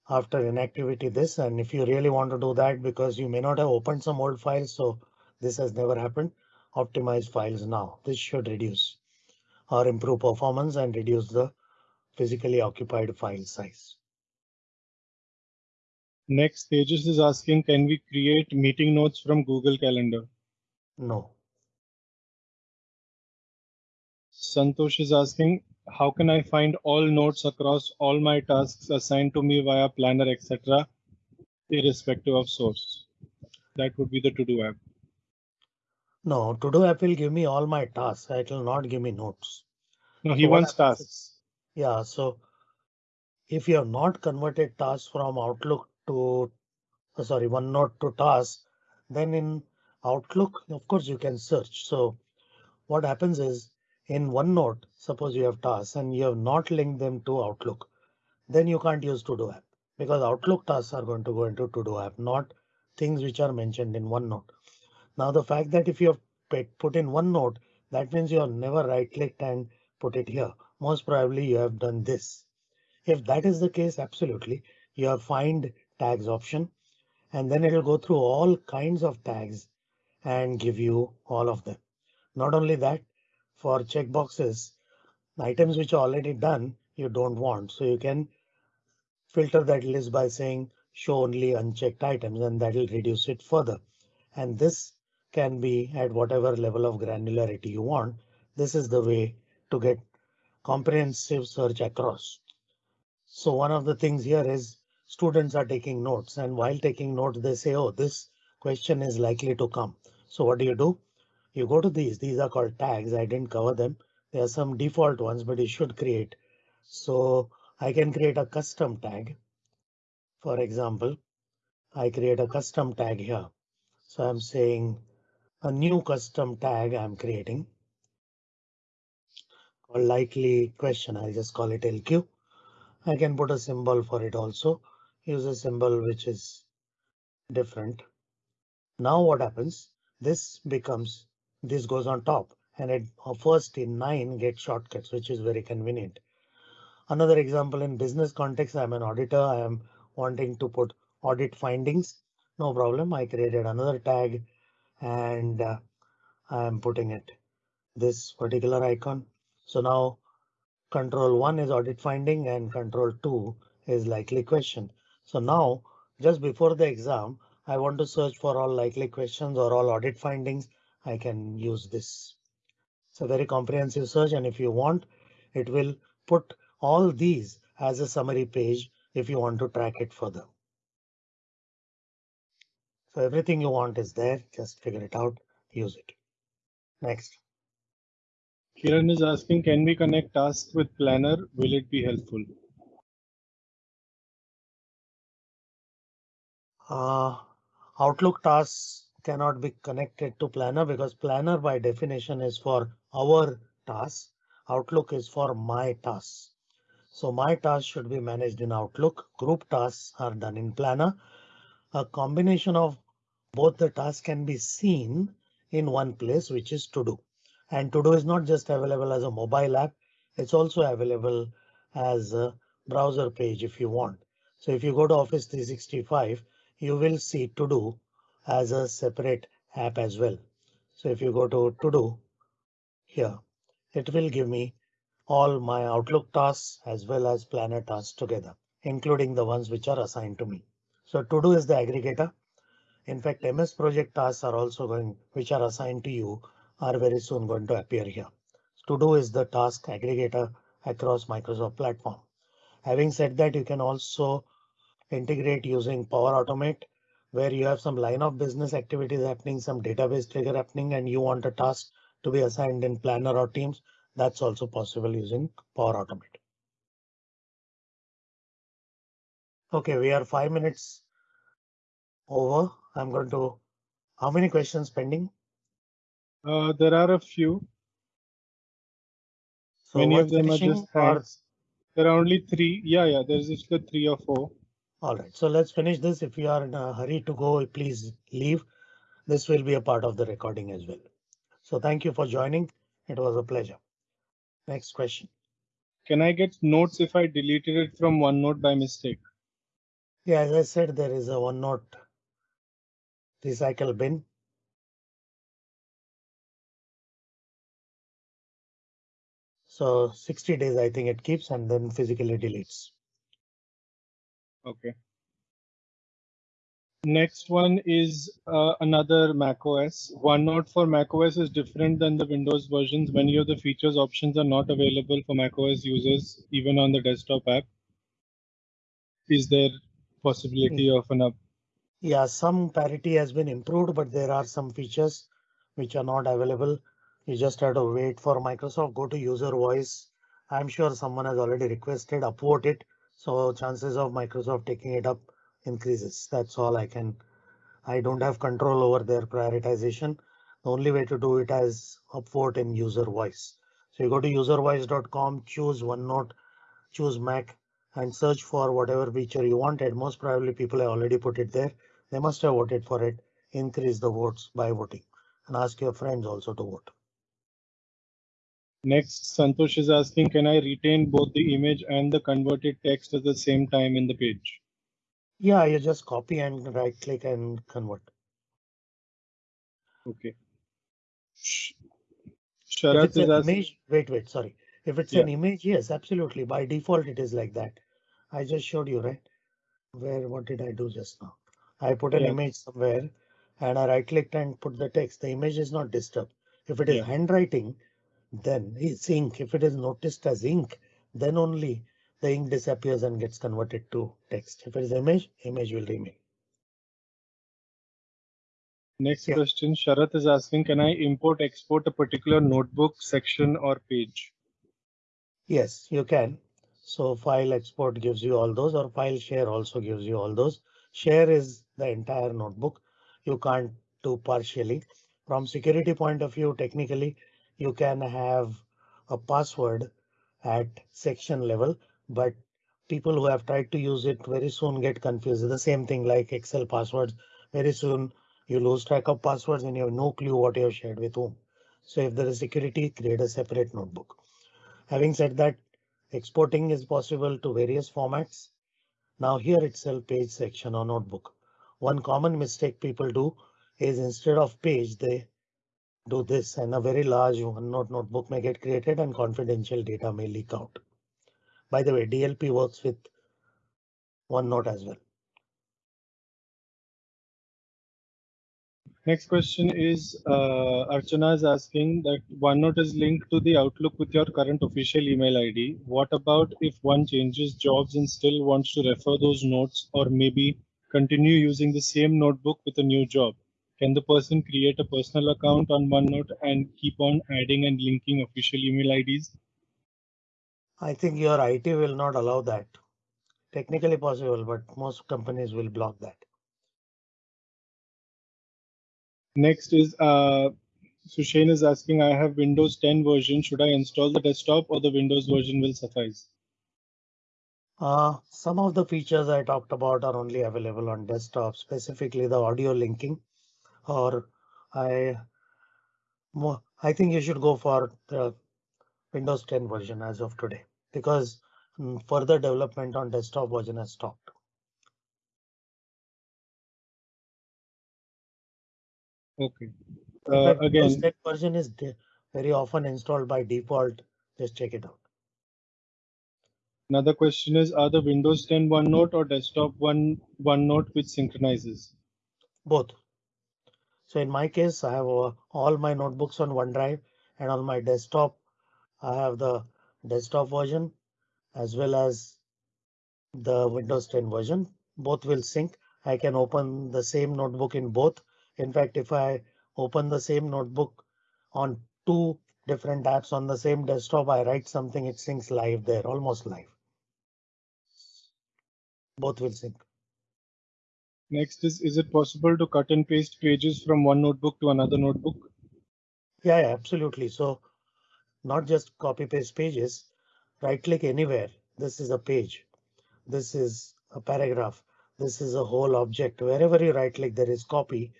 after inactivity this. And if you really want to do that because you may not have opened some old files, so this has never happened, optimize files now. This should reduce or improve performance and reduce the physically occupied file size. Next, Tejas is asking, can we create meeting notes from Google Calendar? No, Santosh is asking, how can I find all notes across all my tasks assigned to me via Planner, etc., irrespective of source? That would be the to-do app. no, to-do app will give me all my tasks. It will not give me notes. No, he So wants tasks. Yeah, so if you have not converted tasks from Outlook to, uh, sorry, OneNote to tasks, then in Outlook, of course, you can search. So what happens is in OneNote, suppose you have tasks and you have not linked them to Outlook, then you can't use to-do app because Outlook tasks are going to go into to-do app, not things which are mentioned in OneNote. Now, the fact that if you have put put in OneNote, that means you have never right clicked and put it here. Most probably you have done this. If that is the case, absolutely, you have find tags option and then it will go through all kinds of tags and give you all of them. Not only that, for checkboxes, items which are already done, you don't want. So you can filter that list by saying show only unchecked items and that will reduce it further. And this can be at whatever level of granularity you want. This is the way to get comprehensive search across. So one of the things here is students are taking notes and while taking notes, they say, oh, this question is likely to come. So what do you do? You go to these. These are called tags. I didn't cover them. There are some default ones, but you should create. So I can create a custom tag. For example, I create a custom tag here. So I'm saying a new custom tag I'm creating called likely question. I'll just call it LQ. I can put a symbol for it also. Use a symbol which is different. Now what happens? This becomes this goes on top and it first in nine get shortcuts, which is very convenient. Another example in business context, I'm an auditor. I am wanting to put audit findings. No problem. I created another tag and uh, I am putting it this particular icon. So now control one is audit finding and control two is likely question. So now just before the exam, I want to search for all likely questions or all audit findings. I can use this. It's a very comprehensive search and if you want, it will put all these as a summary page if you want to track it further. So everything you want is there. Just figure it out, use it. Next. Kiran is asking, can we connect tasks with Planner? Will it be helpful? Uh, Outlook tasks cannot be connected to Planner because Planner by definition is for our tasks. Outlook is for my tasks. So my tasks should be managed in Outlook. Group tasks are done in Planner. A combination of both the tasks can be seen in one place, which is to do. And to do is not just available as a mobile app. It's also available as a browser page if you want. So if you go to Office 365, you will see to do as a separate app as well. So if you go to to do here, it will give me all my Outlook tasks as well as Planner tasks together. including the ones which are assigned to me. So to do is the aggregator. In fact, MS project tasks are also going, which are assigned to you are very soon going to appear here. To do is the task aggregator across Microsoft platform. Having said that, you can also integrate using Power Automate where you have some line of business activities happening, some database trigger happening, and you want a task to be assigned in Planner or Teams. That's also possible using Power Automate. OK, we are five minutes over. I'm going to. How many questions pending? Uh, there are a few. So Many of them are just thanks. There are only three. Yeah, yeah. There's just the three or four. All right, so let's finish this. If you are in a hurry to go, please leave. This will be a part of the recording as well. So thank you for joining. It was a pleasure. Next question. Can I get notes if I deleted it from OneNote by mistake? Yeah, as I said, there is a OneNote recycle bin. So 60 days, I think it keeps and then physically deletes. Okay. Next one is uh, another Mac OS. OneNote for Mac OS is different than the Windows versions. Many of the features options are not available for Mac OS users, even on the desktop app. Is there possibility of an up? Yeah, some parity has been improved, but there are some features which are not available. You just have to wait for Microsoft. Go to user voice. I'm sure someone has already requested upvote it. So chances of Microsoft taking it up increases. That's all I can. I don't have control over their prioritization. The only way to do it is upvote in user voice. So you go to uservoice.com, choose OneNote, choose Mac and search for whatever feature you wanted. Most probably people have already put it there. They must have voted for it. Increase the votes by voting and ask your friends also to vote. Next, Santosh is asking, can I retain both the image and the converted text at the same time in the page? Yeah, you just copy and right click and convert. Okay. Sh- If Sharath it's is asking, image, wait, wait, sorry. If it's an image, yes, absolutely. By default, it is like that. I just showed you, right? Where, what did I do just now? I put an Yeah. image somewhere and I right clicked and put the text. The image is not disturbed. If it is Yeah. handwriting, then it's ink. If it is noticed as ink, then only the ink disappears and gets converted to text. If it is image, image will remain. next Yeah. question, Sharath is asking, can I import export a particular notebook section or page? Yes, you can. So file export gives you all those or file share also gives you all those. Share is the entire notebook. You can't do partially. From security point of view, technically, you can have a password at section level, but people who have tried to use it very soon get confused. The same thing like Excel passwords. Very soon you lose track of passwords and you have no clue what you have shared with whom. So if there is security, create a separate notebook. Having said that, exporting is possible to various formats. Now here itself page section or notebook. One common mistake people do is instead of page, they do this and a very large OneNote notebook may get created and confidential data may leak out. By the way, DLP works with OneNote as well. Next question is, uh, Archana is asking that OneNote is linked to the Outlook with your current official email ID. What about if one changes jobs and still wants to refer those notes or maybe continue using the same notebook with a new job? Can the person create a personal account on OneNote and keep on adding and linking official email IDs? I think your IT will not allow that. Technically possible, but most companies will block that. Next is uh, Sushane is asking, I have Windows 10 version. Should I install the desktop or the Windows version will suffice? Uh, some of the features I talked about are only available on desktop, specifically the audio linking. Or I, I think you should go for the Windows 10 version as of today, because mm, further development on desktop version has stopped. Okay. In Uh, fact, Windows 10 version is very often installed by default. Just check it out. Another question is, are the Windows 10 OneNote or desktop one OneNote which synchronizes? Both. So in my case, I have uh, all my notebooks on OneDrive and on my desktop, I have the desktop version as well as the Windows 10 version. Both will sync. I can open the same notebook in both. In fact, if I open the same notebook on two different apps on the same desktop, I write something, it syncs live there, almost live. Both will sync. Next is, is it possible to cut and paste pages from one notebook to another notebook? Yeah, yeah, absolutely. So not just copy paste pages, right click anywhere. This is a page. This is a paragraph. This is a whole object. Wherever you right click, there is copy.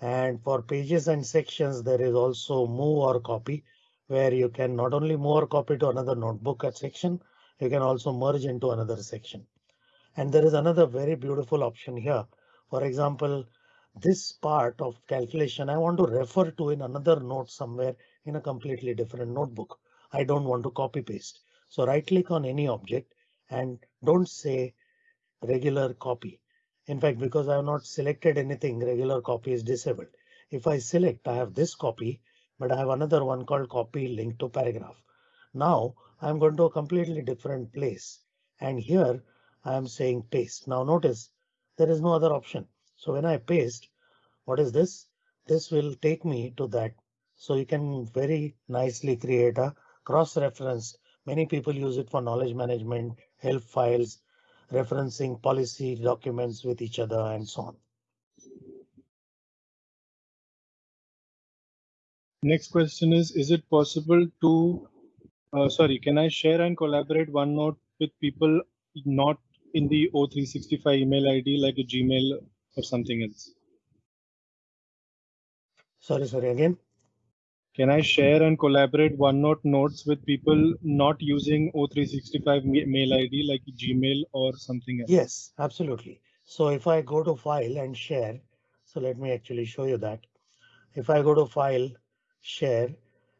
And for pages and sections, there is also move or copy where you can not only move or copy to another notebook at section, you can also merge into another section. And there is another very beautiful option here. For example, this part of calculation I want to refer to in another note somewhere in a completely different notebook. I don't want to copy paste. So right click on any object and don't say regular copy. In fact, because I have not selected anything, regular copy is disabled. If I select, I have this copy, but I have another one called copy link to paragraph. Now I'm going to a completely different place. And here I am saying paste. Now notice there is no other option. So when I paste, what is this? This will take me to that. So you can very nicely create a cross reference. Many people use it for knowledge management, help files, referencing policy documents with each other and so on. Next question is, is it possible to, uh, sorry, can I share and collaborate OneNote with people not in the O365 email ID like a Gmail or something else? Sorry, sorry, again. Can I share and collaborate OneNote notes with people not using O365 mail ID like Gmail or something else? Yes, absolutely. So if I go to file and share, so let me actually show you that. If I go to file, share,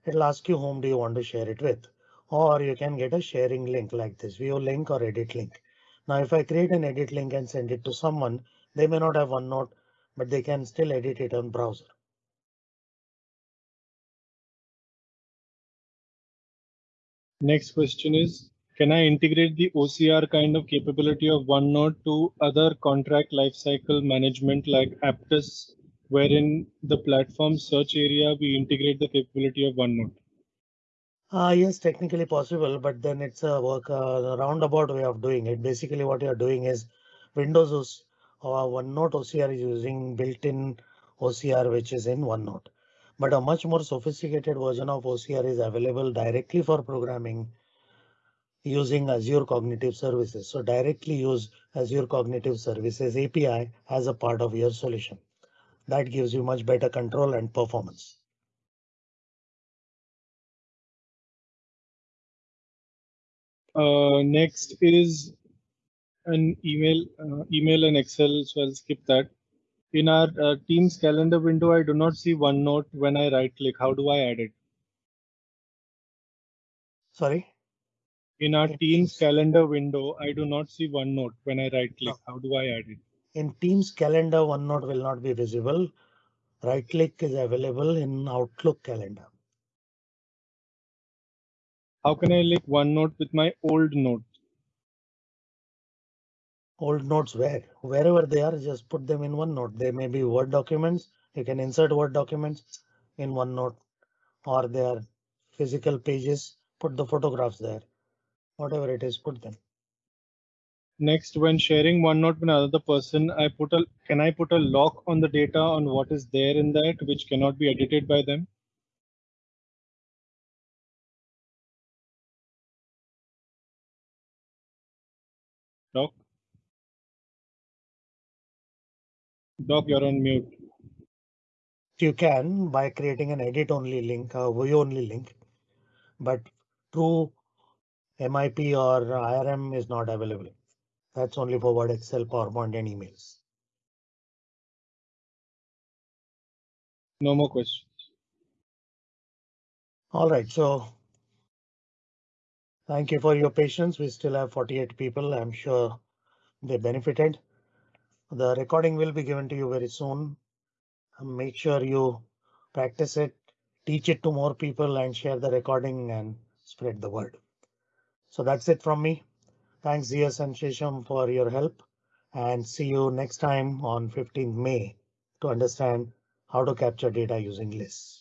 it'll ask you whom do you want to share it with, or you can get a sharing link like this view link or edit link. Now, if I create an edit link and send it to someone, they may not have OneNote, but they can still edit it on browser. Next question is, can I integrate the OCR kind of capability of OneNote to other contract lifecycle management like Apttus, wherein the platform search area we integrate the capability of OneNote? Uh, yes, technically possible, but then it's a work a roundabout way of doing it. Basically, what you're doing is Windows or OneNote OCR is using built-in OCR, which is in OneNote but a much more sophisticated version of OCR is available directly for programming using Azure Cognitive Services. So directly use Azure Cognitive Services API as a part of your solution. That gives you much better control and performance. Uh, next is an email, uh, email and Excel, so I'll skip that in our uh, Teams calendar window, I do not see OneNote when I right click. How do I add it? Sorry? In our in Teams calendar window, I do not see OneNote when I right click. No. How do I add it? In Teams calendar, OneNote will not be visible. Right click is available in Outlook calendar. How can I link one note with my old note? old notes where wherever they are just put them in OneNote they may be word documents. You can insert word documents in OneNote or they are physical pages. Put the photographs there. Whatever it is put them. Next when sharing OneNote with another person i put a can i put a lock on the data on what is there in that which cannot be edited by them lock Doc, you're on mute. You can by creating an edit only link, a view only link, but true MIP or IRM is not available. That's only for Word, Excel, PowerPoint and emails. No more questions. All right, so Thank you for your patience. We still have 48 people. I'm sure they benefited. The recording will be given to you very soon. Make sure you practice it, teach it to more people and share the recording and spread the word. So that's it from me. Thanks Zias and Shisham for your help and see you next time on 15th May to understand how to capture data using lists.